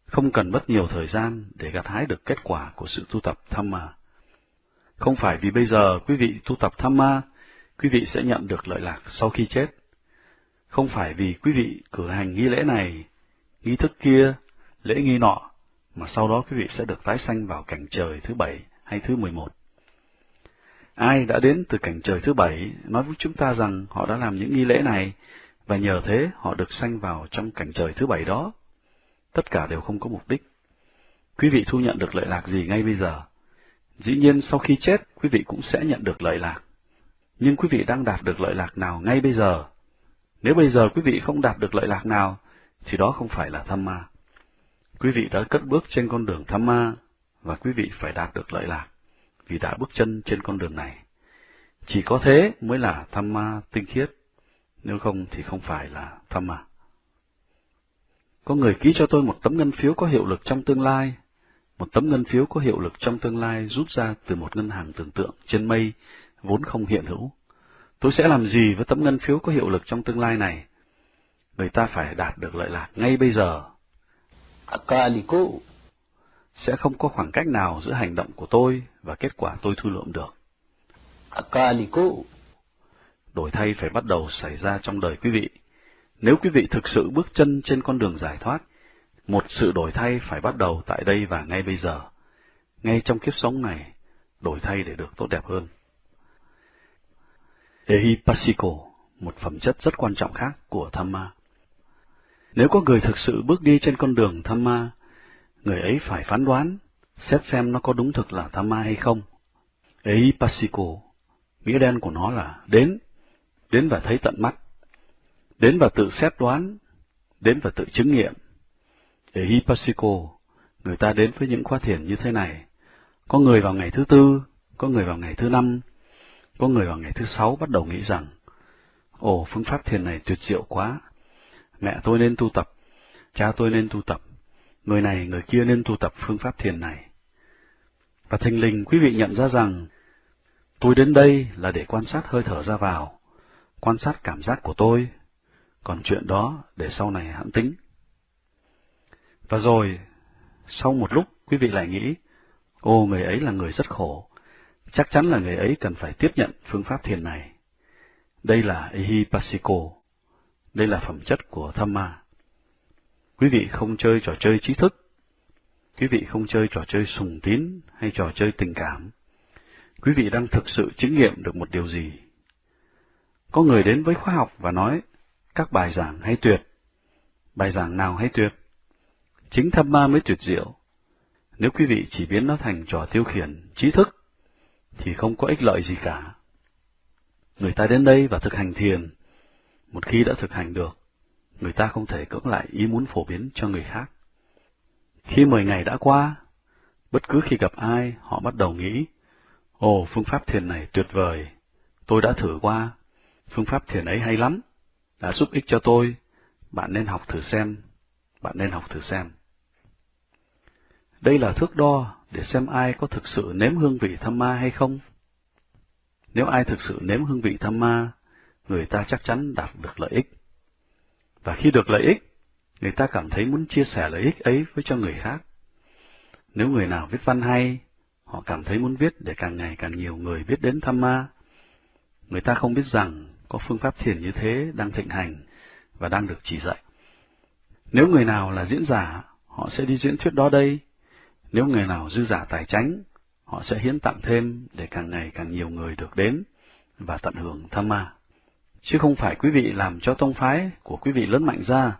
[SPEAKER 1] không cần mất nhiều thời gian để gặt hái được kết quả của sự tu tập tham ma. Không phải vì bây giờ quý vị tu tập tham ma, quý vị sẽ nhận được lợi lạc sau khi chết. Không phải vì quý vị cử hành nghi lễ này, nghi thức kia, lễ nghi nọ, mà sau đó quý vị sẽ được tái sanh vào cảnh trời thứ bảy hay thứ mười một. Ai đã đến từ cảnh trời thứ bảy nói với chúng ta rằng họ đã làm những nghi lễ này, và nhờ thế họ được sanh vào trong cảnh trời thứ bảy đó. Tất cả đều không có mục đích. Quý vị thu nhận được lợi lạc gì ngay bây giờ? Dĩ nhiên sau khi chết, quý vị cũng sẽ nhận được lợi lạc. Nhưng quý vị đang đạt được lợi lạc nào ngay bây giờ? Nếu bây giờ quý vị không đạt được lợi lạc nào, thì đó không phải là tham ma. Quý vị đã cất bước trên con đường tham ma, và quý vị phải đạt được lợi lạc, vì đã bước chân trên con đường này. Chỉ có thế mới là tham ma tinh khiết, nếu không thì không phải là tham ma. Có người ký cho tôi một tấm ngân phiếu có hiệu lực trong tương lai, một tấm ngân phiếu có hiệu lực trong tương lai rút ra từ một ngân hàng tưởng tượng trên mây, vốn không hiện hữu. Tôi sẽ làm gì với tấm ngân phiếu có hiệu lực trong tương lai này? Người ta phải đạt được lợi lạc ngay bây giờ.
[SPEAKER 2] Akaliko
[SPEAKER 1] Sẽ không có khoảng cách nào giữa hành động của tôi và kết quả tôi thu lượm được.
[SPEAKER 2] Akaliko
[SPEAKER 1] Đổi thay phải bắt đầu xảy ra trong đời quý vị. Nếu quý vị thực sự bước chân trên con đường giải thoát, một sự đổi thay phải bắt đầu tại đây và ngay bây giờ. Ngay trong kiếp sống này, đổi thay để được tốt đẹp hơn. Ehipasiko, một phẩm chất rất quan trọng khác của thamma. Nếu có người thực sự bước đi trên con đường thamma, người ấy phải phán đoán, xét xem nó có đúng thực là thamma hay không. Ehipasiko, nghĩa đen của nó là đến, đến và thấy tận mắt, đến và tự xét đoán, đến và tự chứng nghiệm. Ehipasiko, người ta đến với những khóa thiền như thế này. Có người vào ngày thứ tư, có người vào ngày thứ năm, có người vào ngày thứ sáu bắt đầu nghĩ rằng, ồ, phương pháp thiền này tuyệt diệu quá, mẹ tôi nên tu tập, cha tôi nên tu tập, người này người kia nên tu tập phương pháp thiền này. Và thình lình quý vị nhận ra rằng, tôi đến đây là để quan sát hơi thở ra vào, quan sát cảm giác của tôi, còn chuyện đó để sau này hãng tính. Và rồi, sau một lúc quý vị lại nghĩ, ô người ấy là người rất khổ, chắc chắn là người ấy cần phải tiếp nhận phương pháp thiền này. Đây là Ihipasiko, đây là phẩm chất của tham ma. Quý vị không chơi trò chơi trí thức, quý vị không chơi trò chơi sùng tín hay trò chơi tình cảm. Quý vị đang thực sự chứng nghiệm được một điều gì? Có người đến với khoa học và nói, các bài giảng hay tuyệt. Bài giảng nào hay tuyệt? Chính tham ma mới tuyệt diệu. Nếu quý vị chỉ biến nó thành trò tiêu khiển, trí thức, thì không có ích lợi gì cả. Người ta đến đây và thực hành thiền. Một khi đã thực hành được, người ta không thể cưỡng lại ý muốn phổ biến cho người khác. Khi mười ngày đã qua, bất cứ khi gặp ai, họ bắt đầu nghĩ, Ồ, phương pháp thiền này tuyệt vời, tôi đã thử qua, phương pháp thiền ấy hay lắm, đã giúp ích cho tôi, bạn nên học thử xem, bạn nên học thử xem. Đây là thước đo để xem ai có thực sự nếm hương vị tham ma hay không. Nếu ai thực sự nếm hương vị tham ma, người ta chắc chắn đạt được lợi ích. Và khi được lợi ích, người ta cảm thấy muốn chia sẻ lợi ích ấy với cho người khác. Nếu người nào viết văn hay, họ cảm thấy muốn viết để càng ngày càng nhiều người biết đến tham ma. Người ta không biết rằng có phương pháp thiền như thế đang thịnh hành và đang được chỉ dạy. Nếu người nào là diễn giả, họ sẽ đi diễn thuyết đó đây. Nếu người nào dư giả tài chánh, họ sẽ hiến tặng thêm để càng ngày càng nhiều người được đến và tận hưởng tham ma. Chứ không phải quý vị làm cho tông phái của quý vị lớn mạnh ra.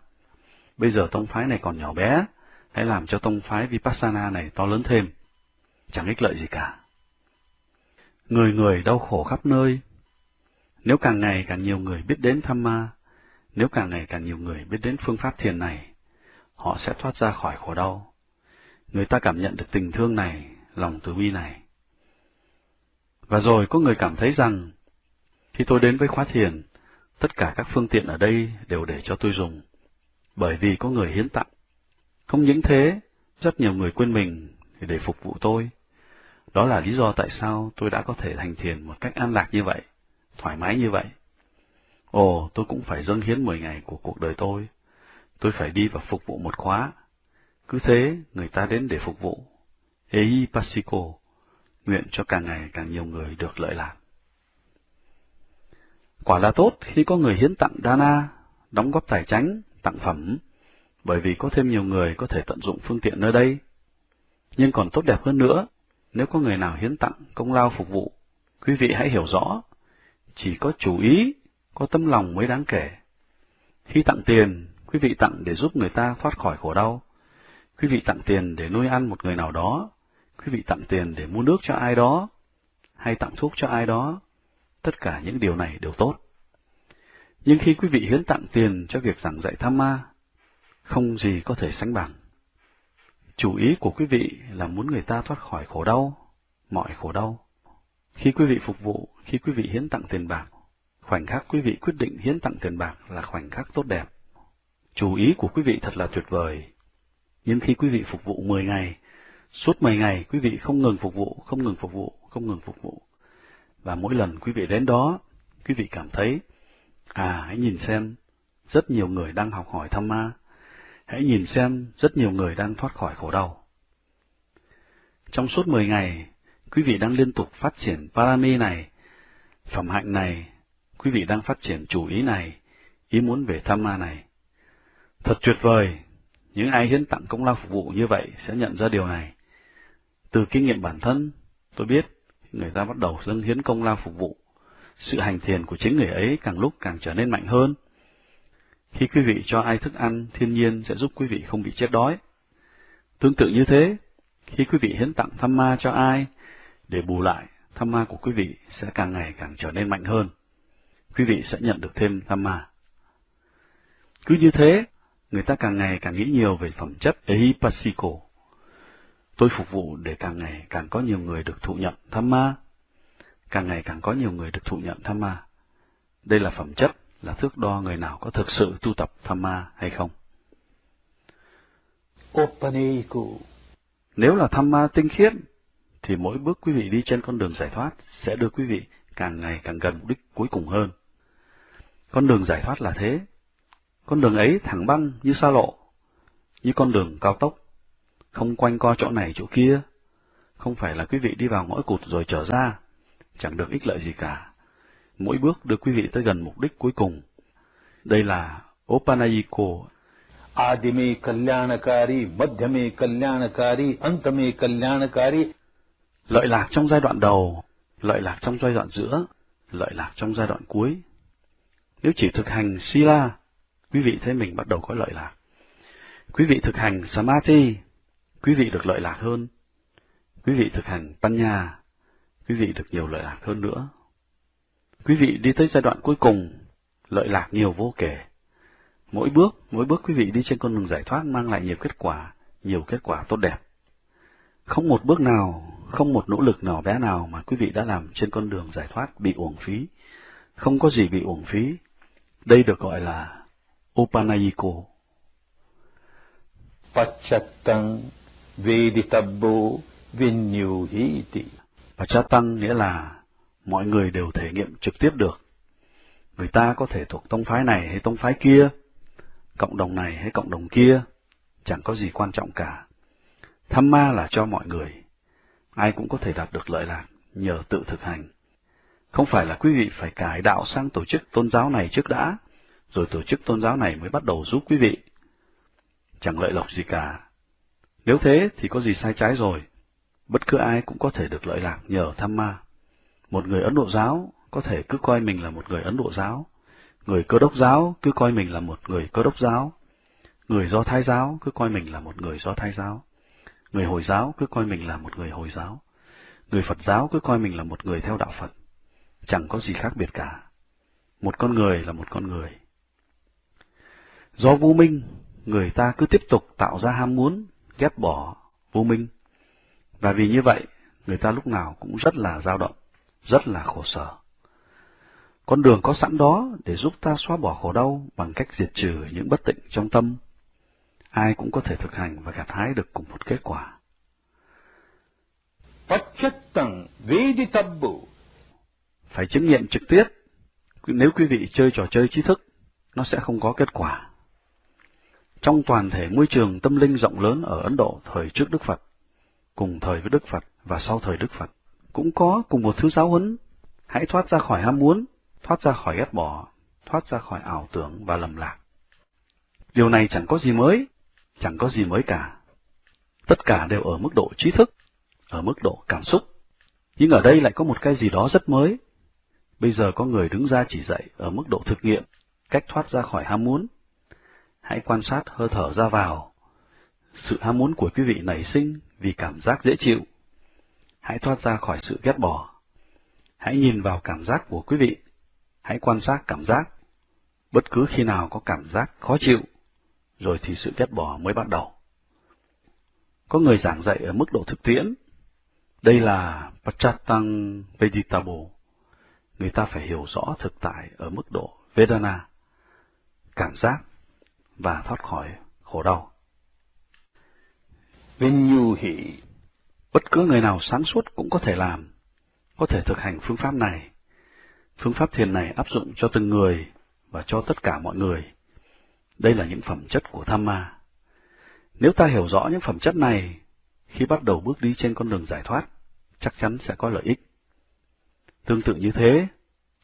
[SPEAKER 1] Bây giờ tông phái này còn nhỏ bé, hãy làm cho tông phái Vipassana này to lớn thêm. Chẳng ích lợi gì cả. Người người đau khổ khắp nơi. Nếu càng ngày càng nhiều người biết đến tham ma, nếu càng ngày càng nhiều người biết đến phương pháp thiền này, họ sẽ thoát ra khỏi khổ đau. Người ta cảm nhận được tình thương này, lòng từ bi này. Và rồi có người cảm thấy rằng, khi tôi đến với khóa thiền, tất cả các phương tiện ở đây đều để cho tôi dùng, bởi vì có người hiến tặng. Không những thế, rất nhiều người quên mình để phục vụ tôi. Đó là lý do tại sao tôi đã có thể thành thiền một cách an lạc như vậy, thoải mái như vậy. Ồ, tôi cũng phải dâng hiến 10 ngày của cuộc đời tôi. Tôi phải đi và phục vụ một khóa. Cứ thế, người ta đến để phục vụ. Ei Pasico, nguyện cho càng ngày càng nhiều người được lợi lạc. Quả là tốt khi có người hiến tặng Dana, đóng góp tài chánh, tặng phẩm, bởi vì có thêm nhiều người có thể tận dụng phương tiện nơi đây. Nhưng còn tốt đẹp hơn nữa, nếu có người nào hiến tặng công lao phục vụ, quý vị hãy hiểu rõ, chỉ có chủ ý có tâm lòng mới đáng kể. Khi tặng tiền, quý vị tặng để giúp người ta thoát khỏi khổ đau. Quý vị tặng tiền để nuôi ăn một người nào đó. Quý vị tặng tiền để mua nước cho ai đó. Hay tặng thuốc cho ai đó. Tất cả những điều này đều tốt. Nhưng khi quý vị hiến tặng tiền cho việc giảng dạy tham ma, không gì có thể sánh bằng. Chủ ý của quý vị là muốn người ta thoát khỏi khổ đau, mọi khổ đau. Khi quý vị phục vụ, khi quý vị hiến tặng tiền bạc, khoảnh khắc quý vị quyết định hiến tặng tiền bạc là khoảnh khắc tốt đẹp. Chủ ý của quý vị thật là tuyệt vời. Nhưng khi quý vị phục vụ 10 ngày, suốt 10 ngày quý vị không ngừng phục vụ, không ngừng phục vụ, không ngừng phục vụ. Và mỗi lần quý vị đến đó, quý vị cảm thấy, à hãy nhìn xem, rất nhiều người đang học hỏi tham ma, hãy nhìn xem rất nhiều người đang thoát khỏi khổ đau. Trong suốt 10 ngày, quý vị đang liên tục phát triển parami này, phẩm hạnh này, quý vị đang phát triển chủ ý này, ý muốn về tham ma này. Thật tuyệt vời, những ai hiến tặng công lao phục vụ như vậy sẽ nhận ra điều này. Từ kinh nghiệm bản thân, tôi biết người ta bắt đầu dâng hiến công lao phục vụ. Sự hành thiền của chính người ấy càng lúc càng trở nên mạnh hơn. Khi quý vị cho ai thức ăn, thiên nhiên sẽ giúp quý vị không bị chết đói. Tương tự như thế, khi quý vị hiến tặng tham ma cho ai, để bù lại, tham ma của quý vị sẽ càng ngày càng trở nên mạnh hơn. Quý vị sẽ nhận được thêm tham ma. Cứ như thế, người ta càng ngày càng nghĩ nhiều về phẩm chất Ehipasiko. Tôi phục vụ để càng ngày càng có nhiều người được thụ nhận tham ma. Càng ngày càng có nhiều người được thụ nhận tham ma. Đây là phẩm chất, là thước đo người nào có thực sự tu tập tham ma hay không. Nếu là tham ma tinh khiết, thì mỗi bước quý vị đi trên con đường giải thoát sẽ đưa quý vị càng ngày càng gần mục đích cuối cùng hơn. Con đường giải thoát là thế. Con đường ấy thẳng băng như xa lộ, như con đường cao tốc, không quanh co chỗ này chỗ kia. Không phải là quý vị đi vào ngõ cụt rồi trở ra, chẳng được ích lợi gì cả. Mỗi bước đưa quý vị tới gần mục đích cuối cùng. Đây là Opanayiko.
[SPEAKER 2] Adime kalyanakari, madhyame kalyanakari, antame kalyanakari.
[SPEAKER 1] Lợi lạc trong giai đoạn đầu, lợi lạc trong giai đoạn giữa, lợi lạc trong giai đoạn cuối. Nếu chỉ thực hành Sila, quý vị thấy mình bắt đầu có lợi lạc. Quý vị thực hành Samadhi, quý vị được lợi lạc hơn. Quý vị thực hành Panya, quý vị được nhiều lợi lạc hơn nữa. Quý vị đi tới giai đoạn cuối cùng, lợi lạc nhiều vô kể. Mỗi bước, mỗi bước quý vị đi trên con đường giải thoát mang lại nhiều kết quả, nhiều kết quả tốt đẹp. Không một bước nào, không một nỗ lực nào bé nào mà quý vị đã làm trên con đường giải thoát bị uổng phí. Không có gì bị uổng phí. Đây được gọi là Upanayiko.
[SPEAKER 2] Pachattang Veditabbo Vinyuhiti.
[SPEAKER 1] Pachattang nghĩa là mọi người đều thể nghiệm trực tiếp được. Người ta có thể thuộc tông phái này hay tông phái kia, cộng đồng này hay cộng đồng kia, chẳng có gì quan trọng cả. Tham ma là cho mọi người. Ai cũng có thể đạt được lợi lạc nhờ tự thực hành. Không phải là quý vị phải cải đạo sang tổ chức tôn giáo này trước đã, rồi tổ chức tôn giáo này mới bắt đầu giúp quý vị. Chẳng lợi lộc gì cả. Nếu thế thì có gì sai trái rồi. Bất cứ ai cũng có thể được lợi lạc nhờ tham ma. Một người Ấn Độ giáo có thể cứ coi mình là một người Ấn Độ giáo, người cơ đốc giáo cứ coi mình là một người cơ đốc giáo, người Do Thái giáo cứ coi mình là một người Do Thái giáo, người Hồi giáo cứ coi mình là một người Hồi giáo, người Phật giáo cứ coi mình là một người theo đạo Phật. Chẳng có gì khác biệt cả. Một con người là một con người. Do vô minh, người ta cứ tiếp tục tạo ra ham muốn, ghét bỏ vô minh. Và vì như vậy, người ta lúc nào cũng rất là dao động, rất là khổ sở. Con đường có sẵn đó để giúp ta xóa bỏ khổ đau bằng cách diệt trừ những bất tịnh trong tâm. Ai cũng có thể thực hành và gặt hái được cùng một kết quả. Phải chứng nghiệm trực tiếp. Nếu quý vị chơi trò chơi trí thức, nó sẽ không có kết quả. Trong toàn thể môi trường tâm linh rộng lớn ở Ấn Độ thời trước Đức Phật, cùng thời với Đức Phật và sau thời Đức Phật, cũng có cùng một thứ giáo huấn. Hãy thoát ra khỏi ham muốn, thoát ra khỏi ghét bỏ, thoát ra khỏi ảo tưởng và lầm lạc. Điều này chẳng có gì mới, chẳng có gì mới cả. Tất cả đều ở mức độ trí thức, ở mức độ cảm xúc. Nhưng ở đây lại có một cái gì đó rất mới. Bây giờ có người đứng ra chỉ dạy ở mức độ thực nghiệm, cách thoát ra khỏi ham muốn. Hãy quan sát hơi thở ra vào. Sự ham muốn của quý vị nảy sinh vì cảm giác dễ chịu. Hãy thoát ra khỏi sự ghét bỏ. Hãy nhìn vào cảm giác của quý vị. Hãy quan sát cảm giác. Bất cứ khi nào có cảm giác khó chịu, rồi thì sự ghét bỏ mới bắt đầu. Có người giảng dạy ở mức độ thực tiễn. Đây là Pachatang Veditabo. Người ta phải hiểu rõ thực tại ở mức độ Vedana, cảm giác và thoát khỏi khổ đau.
[SPEAKER 2] Vinyuhi.
[SPEAKER 1] Bất cứ người nào sáng suốt cũng có thể làm, có thể thực hành phương pháp này. Phương pháp thiền này áp dụng cho từng người và cho tất cả mọi người. Đây là những phẩm chất của tham ma. Nếu ta hiểu rõ những phẩm chất này, khi bắt đầu bước đi trên con đường giải thoát, chắc chắn sẽ có lợi ích. Tương tự như thế,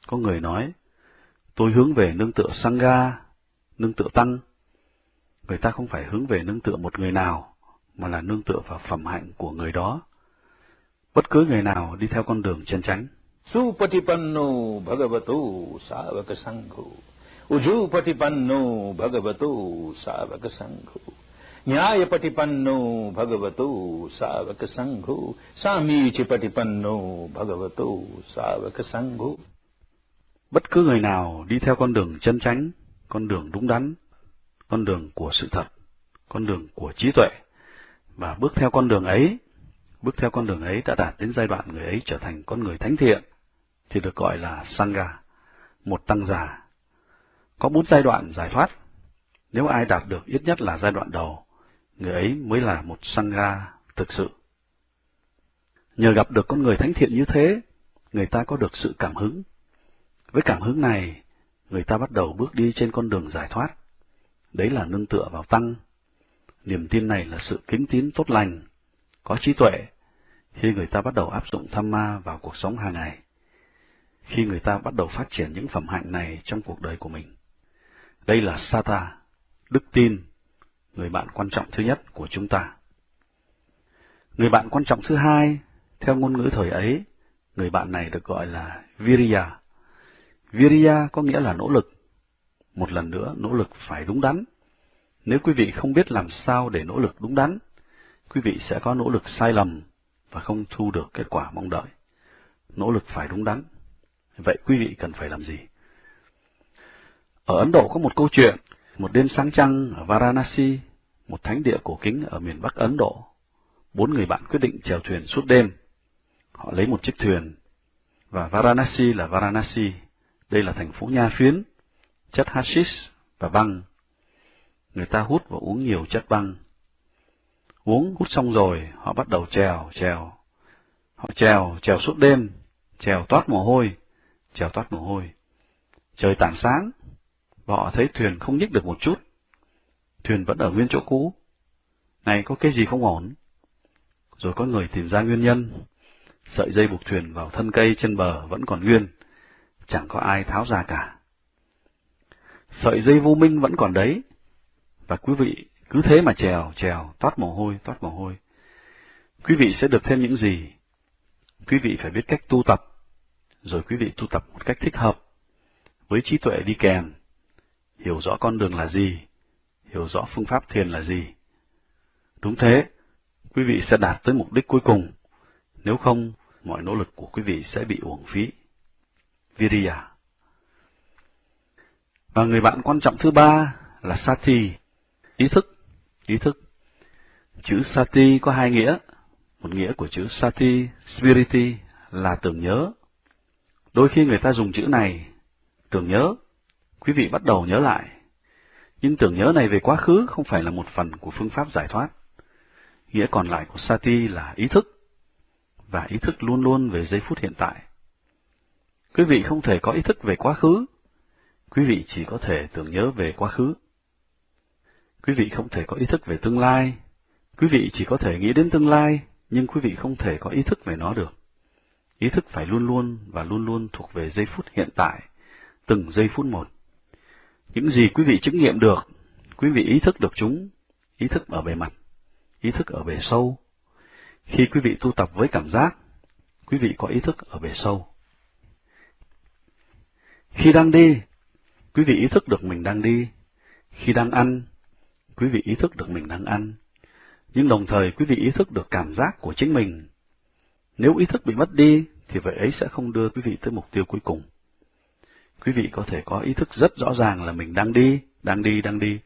[SPEAKER 1] có người nói, tôi hướng về nương tựa Sangha, nương tựa Tăng. Người ta không phải hướng về nương tựa một người nào, mà là nương tựa vào phẩm hạnh của người đó. Bất cứ người nào đi theo con đường chân chánh.
[SPEAKER 2] Supatipanno bhagavato savaka sangho. Ujupatipanno bhagavato savaka sangho. Nyayapatipanno bhagavato savaka sangho. Samichipatipanno bhagavato savaka sangho.
[SPEAKER 1] Bất cứ người nào đi theo con đường chân chánh, con đường đúng đắn, con đường của sự thật, con đường của trí tuệ, và bước theo con đường ấy, bước theo con đường ấy đã đạt đến giai đoạn người ấy trở thành con người thánh thiện, thì được gọi là Sangha, một tăng già Có bốn giai đoạn giải thoát. Nếu ai đạt được ít nhất là giai đoạn đầu, người ấy mới là một Sangha thực sự. Nhờ gặp được con người thánh thiện như thế, người ta có được sự cảm hứng. Với cảm hứng này, người ta bắt đầu bước đi trên con đường giải thoát. Đấy là nương tựa vào tăng. Niềm tin này là sự kính tín tốt lành, có trí tuệ, khi người ta bắt đầu áp dụng tham ma vào cuộc sống hàng ngày khi người ta bắt đầu phát triển những phẩm hạnh này trong cuộc đời của mình. Đây là Sata, đức tin, người bạn quan trọng thứ nhất của chúng ta. Người bạn quan trọng thứ hai, theo ngôn ngữ thời ấy, người bạn này được gọi là Virya. Virya có nghĩa là nỗ lực. Một lần nữa, nỗ lực phải đúng đắn. Nếu quý vị không biết làm sao để nỗ lực đúng đắn, quý vị sẽ có nỗ lực sai lầm và không thu được kết quả mong đợi. Nỗ lực phải đúng đắn. Vậy quý vị cần phải làm gì? Ở Ấn Độ có một câu chuyện, một đêm sáng trăng ở Varanasi, một thánh địa cổ kính ở miền Bắc Ấn Độ. Bốn người bạn quyết định chèo thuyền suốt đêm. Họ lấy một chiếc thuyền, và Varanasi là Varanasi, đây là thành phố nha phiến, chất hashish và băng. Người ta hút và uống nhiều chất băng. Uống hút xong rồi, họ bắt đầu trèo, trèo. Họ trèo, trèo suốt đêm, trèo toát mồ hôi, trèo toát mồ hôi. Trời tảng sáng, và họ thấy thuyền không nhích được một chút. Thuyền vẫn ở nguyên chỗ cũ. Này có cái gì không ổn? Rồi có người tìm ra nguyên nhân. Sợi dây buộc thuyền vào thân cây trên bờ vẫn còn nguyên, chẳng có ai tháo ra cả. Sợi dây vô minh vẫn còn đấy, và quý vị cứ thế mà trèo, trèo, toát mồ hôi, toát mồ hôi. Quý vị sẽ được thêm những gì? Quý vị phải biết cách tu tập, rồi quý vị tu tập một cách thích hợp, với trí tuệ đi kèm, hiểu rõ con đường là gì, hiểu rõ phương pháp thiền là gì. Đúng thế, quý vị sẽ đạt tới mục đích cuối cùng, nếu không, mọi nỗ lực của quý vị sẽ bị uổng phí. Viriya và người bạn quan trọng thứ ba là Sati, ý thức, ý thức. Chữ Sati có hai nghĩa, một nghĩa của chữ Sati, Spiriti là tưởng nhớ, Đôi khi người ta dùng chữ này, tưởng nhớ, quý vị bắt đầu nhớ lại. Nhưng tưởng nhớ này về quá khứ không phải là một phần của phương pháp giải thoát. Nghĩa còn lại của Sati là ý thức, và ý thức luôn luôn về giây phút hiện tại. Quý vị không thể có ý thức về quá khứ, quý vị chỉ có thể tưởng nhớ về quá khứ. Quý vị không thể có ý thức về tương lai, quý vị chỉ có thể nghĩ đến tương lai, nhưng quý vị không thể có ý thức về nó được. Ý thức phải luôn luôn và luôn luôn thuộc về giây phút hiện tại, từng giây phút một. Những gì quý vị chứng nghiệm được, quý vị ý thức được chúng, ý thức ở bề mặt, ý thức ở bề sâu. Khi quý vị tu tập với cảm giác, quý vị có ý thức ở bề sâu. Khi đang đi, quý vị ý thức được mình đang đi. Khi đang ăn, quý vị ý thức được mình đang ăn. Nhưng đồng thời quý vị ý thức được cảm giác của chính mình. Nếu ý thức bị mất đi, thì vậy ấy sẽ không đưa quý vị tới mục tiêu cuối cùng. quý vị có thể có ý thức rất rõ ràng là mình đang đi, đang đi, đang đi.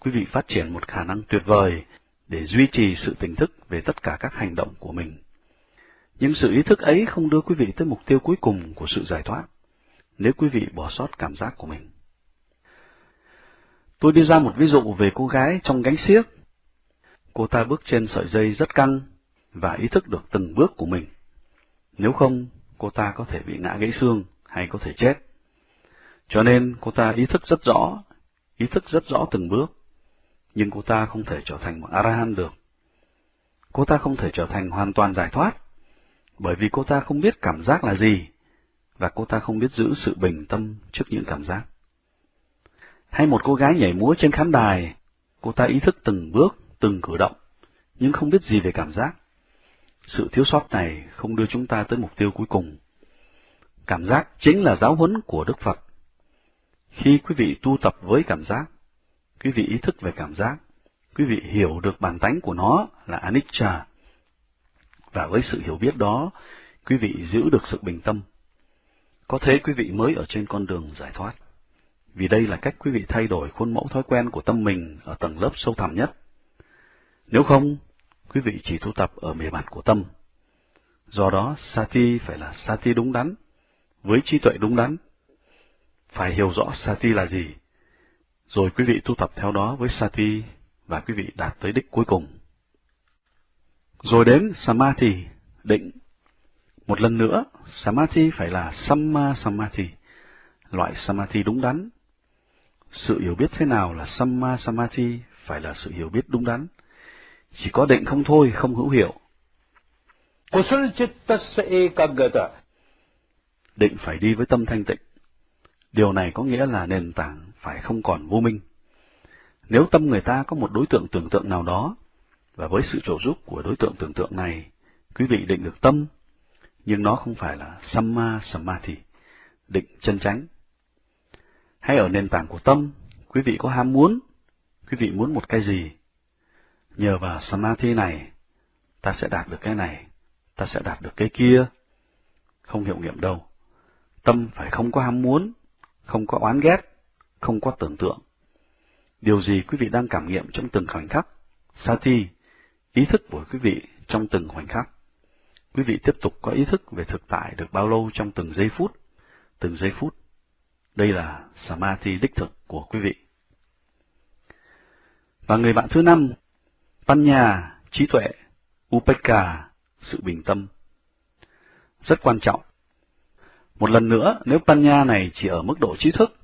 [SPEAKER 1] Quý vị phát triển một khả năng tuyệt vời để duy trì sự tỉnh thức về tất cả các hành động của mình. Nhưng sự ý thức ấy không đưa quý vị tới mục tiêu cuối cùng của sự giải thoát, nếu quý vị bỏ sót cảm giác của mình. Tôi đưa ra một ví dụ về cô gái trong gánh xiếc. Cô ta bước trên sợi dây rất căng và ý thức được từng bước của mình. Nếu không, cô ta có thể bị ngã gãy xương hay có thể chết. Cho nên cô ta ý thức rất rõ, ý thức rất rõ từng bước, nhưng cô ta không thể trở thành một Arahan được. Cô ta không thể trở thành hoàn toàn giải thoát, bởi vì cô ta không biết cảm giác là gì, và cô ta không biết giữ sự bình tâm trước những cảm giác. Hay một cô gái nhảy múa trên khán đài, cô ta ý thức từng bước, từng cử động, nhưng không biết gì về cảm giác. Sự thiếu sót này không đưa chúng ta tới mục tiêu cuối cùng. Cảm giác chính là giáo huấn của Đức Phật. Khi quý vị tu tập với cảm giác, quý vị ý thức về cảm giác, quý vị hiểu được bản tánh của nó là anicca. Và với sự hiểu biết đó, quý vị giữ được sự bình tâm. Có thế quý vị mới ở trên con đường giải thoát. Vì đây là cách quý vị thay đổi khuôn mẫu thói quen của tâm mình ở tầng lớp sâu thẳm nhất. Nếu không, quý vị chỉ tu tập ở bề mặt của tâm. Do đó, Sati phải là Sati đúng đắn, với trí tuệ đúng đắn. Phải hiểu rõ Sati là gì, rồi quý vị tu tập theo đó với Sati và quý vị đạt tới đích cuối cùng. Rồi đến Samadhi, định. Một lần nữa, Samadhi phải là Samma Samadhi, loại Samadhi đúng đắn. Sự hiểu biết thế nào là Samma Samadhi phải là sự hiểu biết đúng đắn. Chỉ có định không thôi, không hữu hiệu.
[SPEAKER 2] Kusal chittasya ekaggata.
[SPEAKER 1] Định phải đi với tâm thanh tịnh. Điều này có nghĩa là nền tảng phải không còn vô minh. Nếu tâm người ta có một đối tượng tưởng tượng nào đó, và với sự trợ giúp của đối tượng tưởng tượng này, quý vị định được tâm, nhưng nó không phải là Samma Samadhi, định chân chánh. Hay ở nền tảng của tâm, quý vị có ham muốn, quý vị muốn một cái gì, nhờ vào Samadhi này, ta sẽ đạt được cái này, ta sẽ đạt được cái kia. Không hiệu nghiệm đâu. Tâm phải không có ham muốn, không có oán ghét, không có tưởng tượng. Điều gì quý vị đang cảm nghiệm trong từng khoảnh khắc? Sati, ý thức của quý vị trong từng khoảnh khắc. Quý vị tiếp tục có ý thức về thực tại được bao lâu trong từng giây phút, từng giây phút. Đây là Samadhi đích thực của quý vị. Và người bạn thứ năm, Panya, trí tuệ, Upeka, sự bình tâm. Rất quan trọng. Một lần nữa, nếu Panya này chỉ ở mức độ trí thức,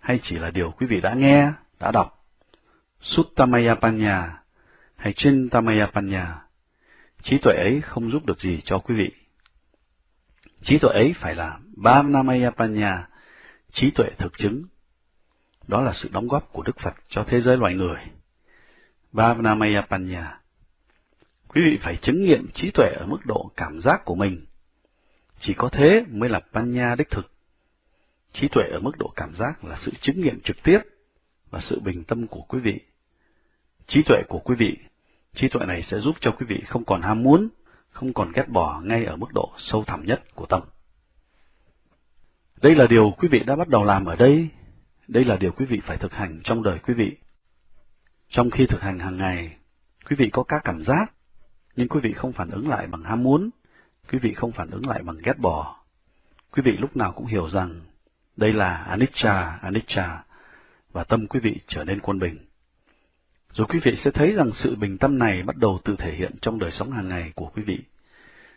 [SPEAKER 1] hay chỉ là điều quý vị đã nghe, đã đọc, Suttamaya Panya hay Chintamaya Panya, trí tuệ ấy không giúp được gì cho quý vị. Trí tuệ ấy phải là Bhavnamaya Panya, trí tuệ thực chứng. Đó là sự đóng góp của Đức Phật cho thế giới loài người. Bhavanamaya Panya. Quý vị phải chứng nghiệm trí tuệ ở mức độ cảm giác của mình. Chỉ có thế mới là Panya đích thực. Trí tuệ ở mức độ cảm giác là sự chứng nghiệm trực tiếp và sự bình tâm của quý vị. Trí tuệ của quý vị, trí tuệ này sẽ giúp cho quý vị không còn ham muốn, không còn ghét bỏ ngay ở mức độ sâu thẳm nhất của tâm. Đây là điều quý vị đã bắt đầu làm ở đây, đây là điều quý vị phải thực hành trong đời quý vị. Trong khi thực hành hàng ngày, quý vị có các cảm giác, nhưng quý vị không phản ứng lại bằng ham muốn, quý vị không phản ứng lại bằng ghét bỏ. Quý vị lúc nào cũng hiểu rằng đây là anicca, anicca, và tâm quý vị trở nên quân bình. Rồi quý vị sẽ thấy rằng sự bình tâm này bắt đầu tự thể hiện trong đời sống hàng ngày của quý vị.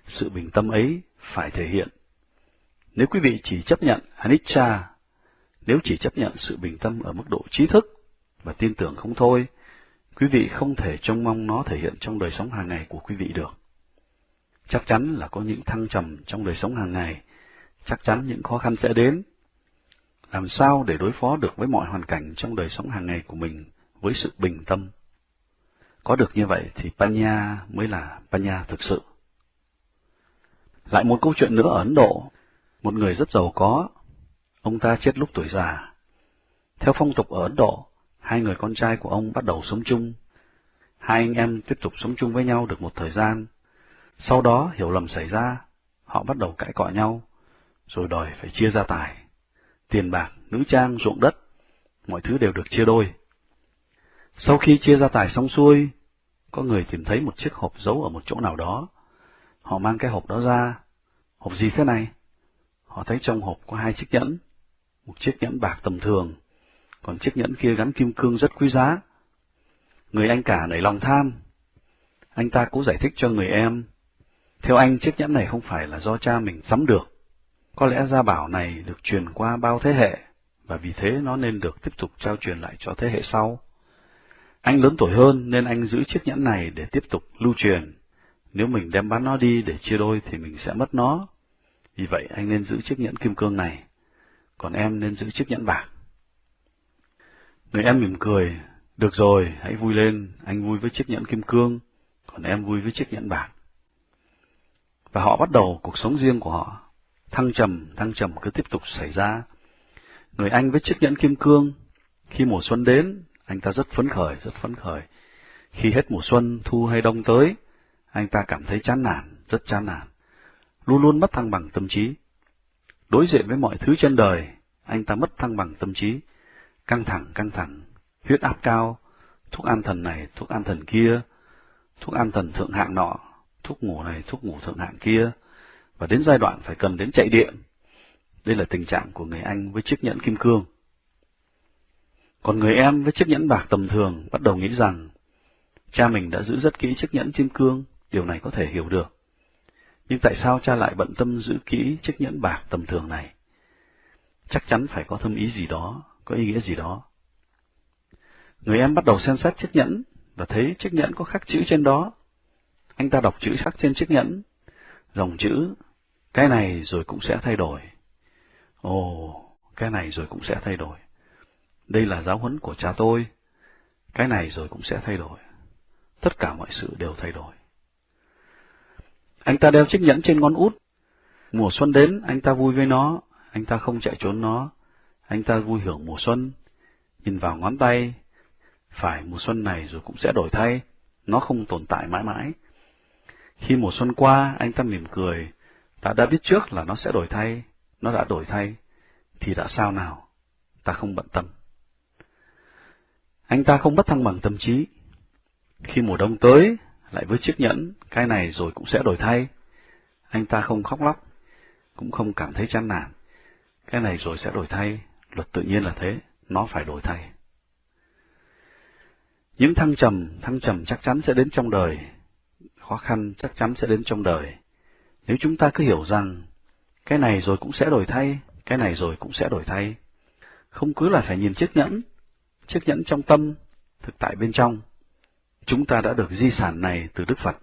[SPEAKER 1] Sự bình tâm ấy phải thể hiện. Nếu quý vị chỉ chấp nhận anicca, nếu chỉ chấp nhận sự bình tâm ở mức độ trí thức và tin tưởng không thôi, quý vị không thể trông mong nó thể hiện trong đời sống hàng ngày của quý vị được. Chắc chắn là có những thăng trầm trong đời sống hàng ngày, chắc chắn những khó khăn sẽ đến. Làm sao để đối phó được với mọi hoàn cảnh trong đời sống hàng ngày của mình với sự bình tâm? Có được như vậy thì Panya mới là Panya thực sự. Lại một câu chuyện nữa ở Ấn Độ, một người rất giàu có, ông ta chết lúc tuổi già. Theo phong tục ở Ấn Độ, hai người con trai của ông bắt đầu sống chung. Hai anh em tiếp tục sống chung với nhau được một thời gian. Sau đó hiểu lầm xảy ra, họ bắt đầu cãi cọ nhau, rồi đòi phải chia gia tài. tiền bạc, nữ trang, ruộng đất, mọi thứ đều được chia đôi. Sau khi chia gia tài xong xuôi, có người tìm thấy một chiếc hộp giấu ở một chỗ nào đó. Họ mang cái hộp đó ra. Hộp gì thế này? Họ thấy trong hộp có hai chiếc nhẫn. Một chiếc nhẫn bạc tầm thường, còn chiếc nhẫn kia gắn kim cương rất quý giá. Người anh cả nảy lòng tham. Anh ta cố giải thích cho người em. Theo anh, chiếc nhẫn này không phải là do cha mình sắm được. Có lẽ gia bảo này được truyền qua bao thế hệ, và vì thế nó nên được tiếp tục trao truyền lại cho thế hệ sau. Anh lớn tuổi hơn nên anh giữ chiếc nhẫn này để tiếp tục lưu truyền. Nếu mình đem bán nó đi để chia đôi thì mình sẽ mất nó. Vì vậy anh nên giữ chiếc nhẫn kim cương này, còn em nên giữ chiếc nhẫn bạc. Người em mỉm cười, được rồi, hãy vui lên, anh vui với chiếc nhẫn kim cương, còn em vui với chiếc nhẫn bạc. Và họ bắt đầu cuộc sống riêng của họ. Thăng trầm, thăng trầm cứ tiếp tục xảy ra. Người anh với chiếc nhẫn kim cương, khi mùa xuân đến, anh ta rất phấn khởi, rất phấn khởi. Khi hết mùa xuân, thu hay đông tới, anh ta cảm thấy chán nản, rất chán nản. Luôn luôn mất thăng bằng tâm trí. Đối diện với mọi thứ trên đời, anh ta mất thăng bằng tâm trí. Căng thẳng, căng thẳng, huyết áp cao, thuốc an thần này, thuốc an thần kia, thuốc an thần thượng hạng nọ, thuốc ngủ này, thuốc ngủ thượng hạng kia, và đến giai đoạn phải cần đến chạy điện. Đây là tình trạng của người Anh với chiếc nhẫn kim cương. Còn người em với chiếc nhẫn bạc tầm thường bắt đầu nghĩ rằng cha mình đã giữ rất kỹ chiếc nhẫn kim cương, điều này có thể hiểu được. Nhưng tại sao cha lại bận tâm giữ kỹ chiếc nhẫn bạc tầm thường này? Chắc chắn phải có thâm ý gì đó, có ý nghĩa gì đó. Người em bắt đầu xem xét chiếc nhẫn và thấy chiếc nhẫn có khắc chữ trên đó. Anh ta đọc chữ khắc trên chiếc nhẫn, dòng chữ, cái này rồi cũng sẽ thay đổi. Ồ, cái này rồi cũng sẽ thay đổi. Đây là giáo huấn của cha tôi. Cái này rồi cũng sẽ thay đổi. Tất cả mọi sự đều thay đổi. Anh ta đeo chiếc nhẫn trên ngón út. Mùa xuân đến, anh ta vui với nó. Anh ta không chạy trốn nó. Anh ta vui hưởng mùa xuân. Nhìn vào ngón tay. Phải mùa xuân này rồi cũng sẽ đổi thay. Nó không tồn tại mãi mãi. Khi mùa xuân qua, anh ta mỉm cười. Ta đã biết trước là nó sẽ đổi thay. Nó đã đổi thay. Thì đã sao nào? Ta không bận tâm. Anh ta không bất thăng bằng tâm trí. Khi mùa đông tới, lại với chiếc nhẫn, cái này rồi cũng sẽ đổi thay. Anh ta không khóc lóc, cũng không cảm thấy chán nản. Cái này rồi sẽ đổi thay, luật tự nhiên là thế, nó phải đổi thay. Những thăng trầm, thăng trầm chắc chắn sẽ đến trong đời, khó khăn chắc chắn sẽ đến trong đời. Nếu chúng ta cứ hiểu rằng, cái này rồi cũng sẽ đổi thay, cái này rồi cũng sẽ đổi thay, không cứ là phải nhìn chiếc nhẫn, chiếc nhẫn trong tâm, thực tại bên trong. Chúng ta đã được di sản này từ Đức Phật.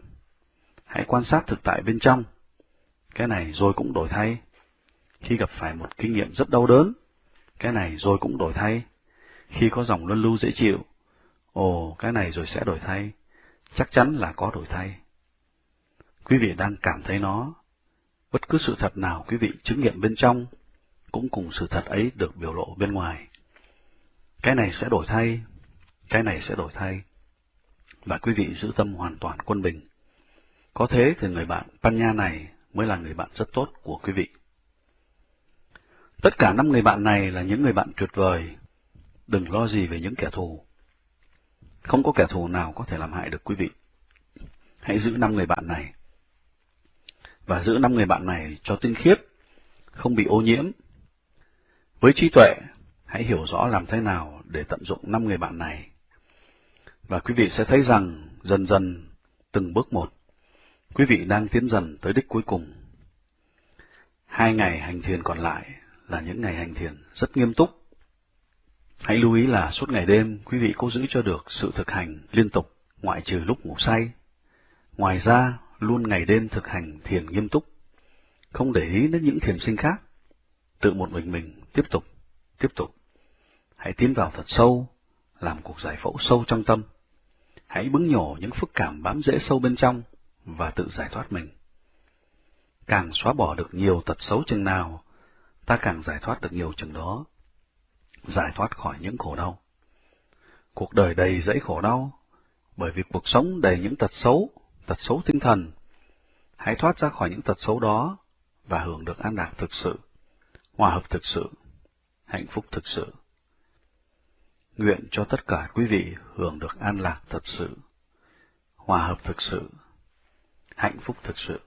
[SPEAKER 1] Hãy quan sát thực tại bên trong. Cái này rồi cũng đổi thay. Khi gặp phải một kinh nghiệm rất đau đớn, cái này rồi cũng đổi thay. Khi có dòng luân lưu dễ chịu, ồ, cái này rồi sẽ đổi thay. Chắc chắn là có đổi thay. Quý vị đang cảm thấy nó. Bất cứ sự thật nào quý vị chứng nghiệm bên trong, cũng cùng sự thật ấy được biểu lộ bên ngoài. Cái này sẽ đổi thay, cái này sẽ đổi thay. Và quý vị giữ tâm hoàn toàn quân bình. Có thế thì người bạn Panya này mới là người bạn rất tốt của quý vị. Tất cả năm người bạn này là những người bạn tuyệt vời. Đừng lo gì về những kẻ thù. Không có kẻ thù nào có thể làm hại được quý vị. Hãy giữ năm người bạn này. Và giữ năm người bạn này cho tinh khiết, không bị ô nhiễm. Với trí tuệ, hãy hiểu rõ làm thế nào để tận dụng năm người bạn này. Và quý vị sẽ thấy rằng dần dần, từng bước một, quý vị đang tiến dần tới đích cuối cùng. Hai ngày hành thiền còn lại là những ngày hành thiền rất nghiêm túc. Hãy lưu ý là suốt ngày đêm quý vị cố giữ cho được sự thực hành liên tục, ngoại trừ lúc ngủ say. Ngoài ra, luôn ngày đêm thực hành thiền nghiêm túc, không để ý đến những thiền sinh khác. Tự một mình mình tiếp tục, tiếp tục. Hãy tiến vào thật sâu, làm cuộc giải phẫu sâu trong tâm. Hãy bứng nhổ những phức cảm bám rễ sâu bên trong và tự giải thoát mình. Càng xóa bỏ được nhiều tật xấu chừng nào, ta càng giải thoát được nhiều chừng đó. Giải thoát khỏi những khổ đau. Cuộc đời đầy dẫy khổ đau, bởi vì cuộc sống đầy những tật xấu, tật xấu tinh thần. Hãy thoát ra khỏi những tật xấu đó và hưởng được an lạc thực sự, hòa hợp thực sự, hạnh phúc thực sự. Nguyện cho tất cả quý vị hưởng được an lạc thật sự, hòa hợp thực sự, hạnh phúc thực sự.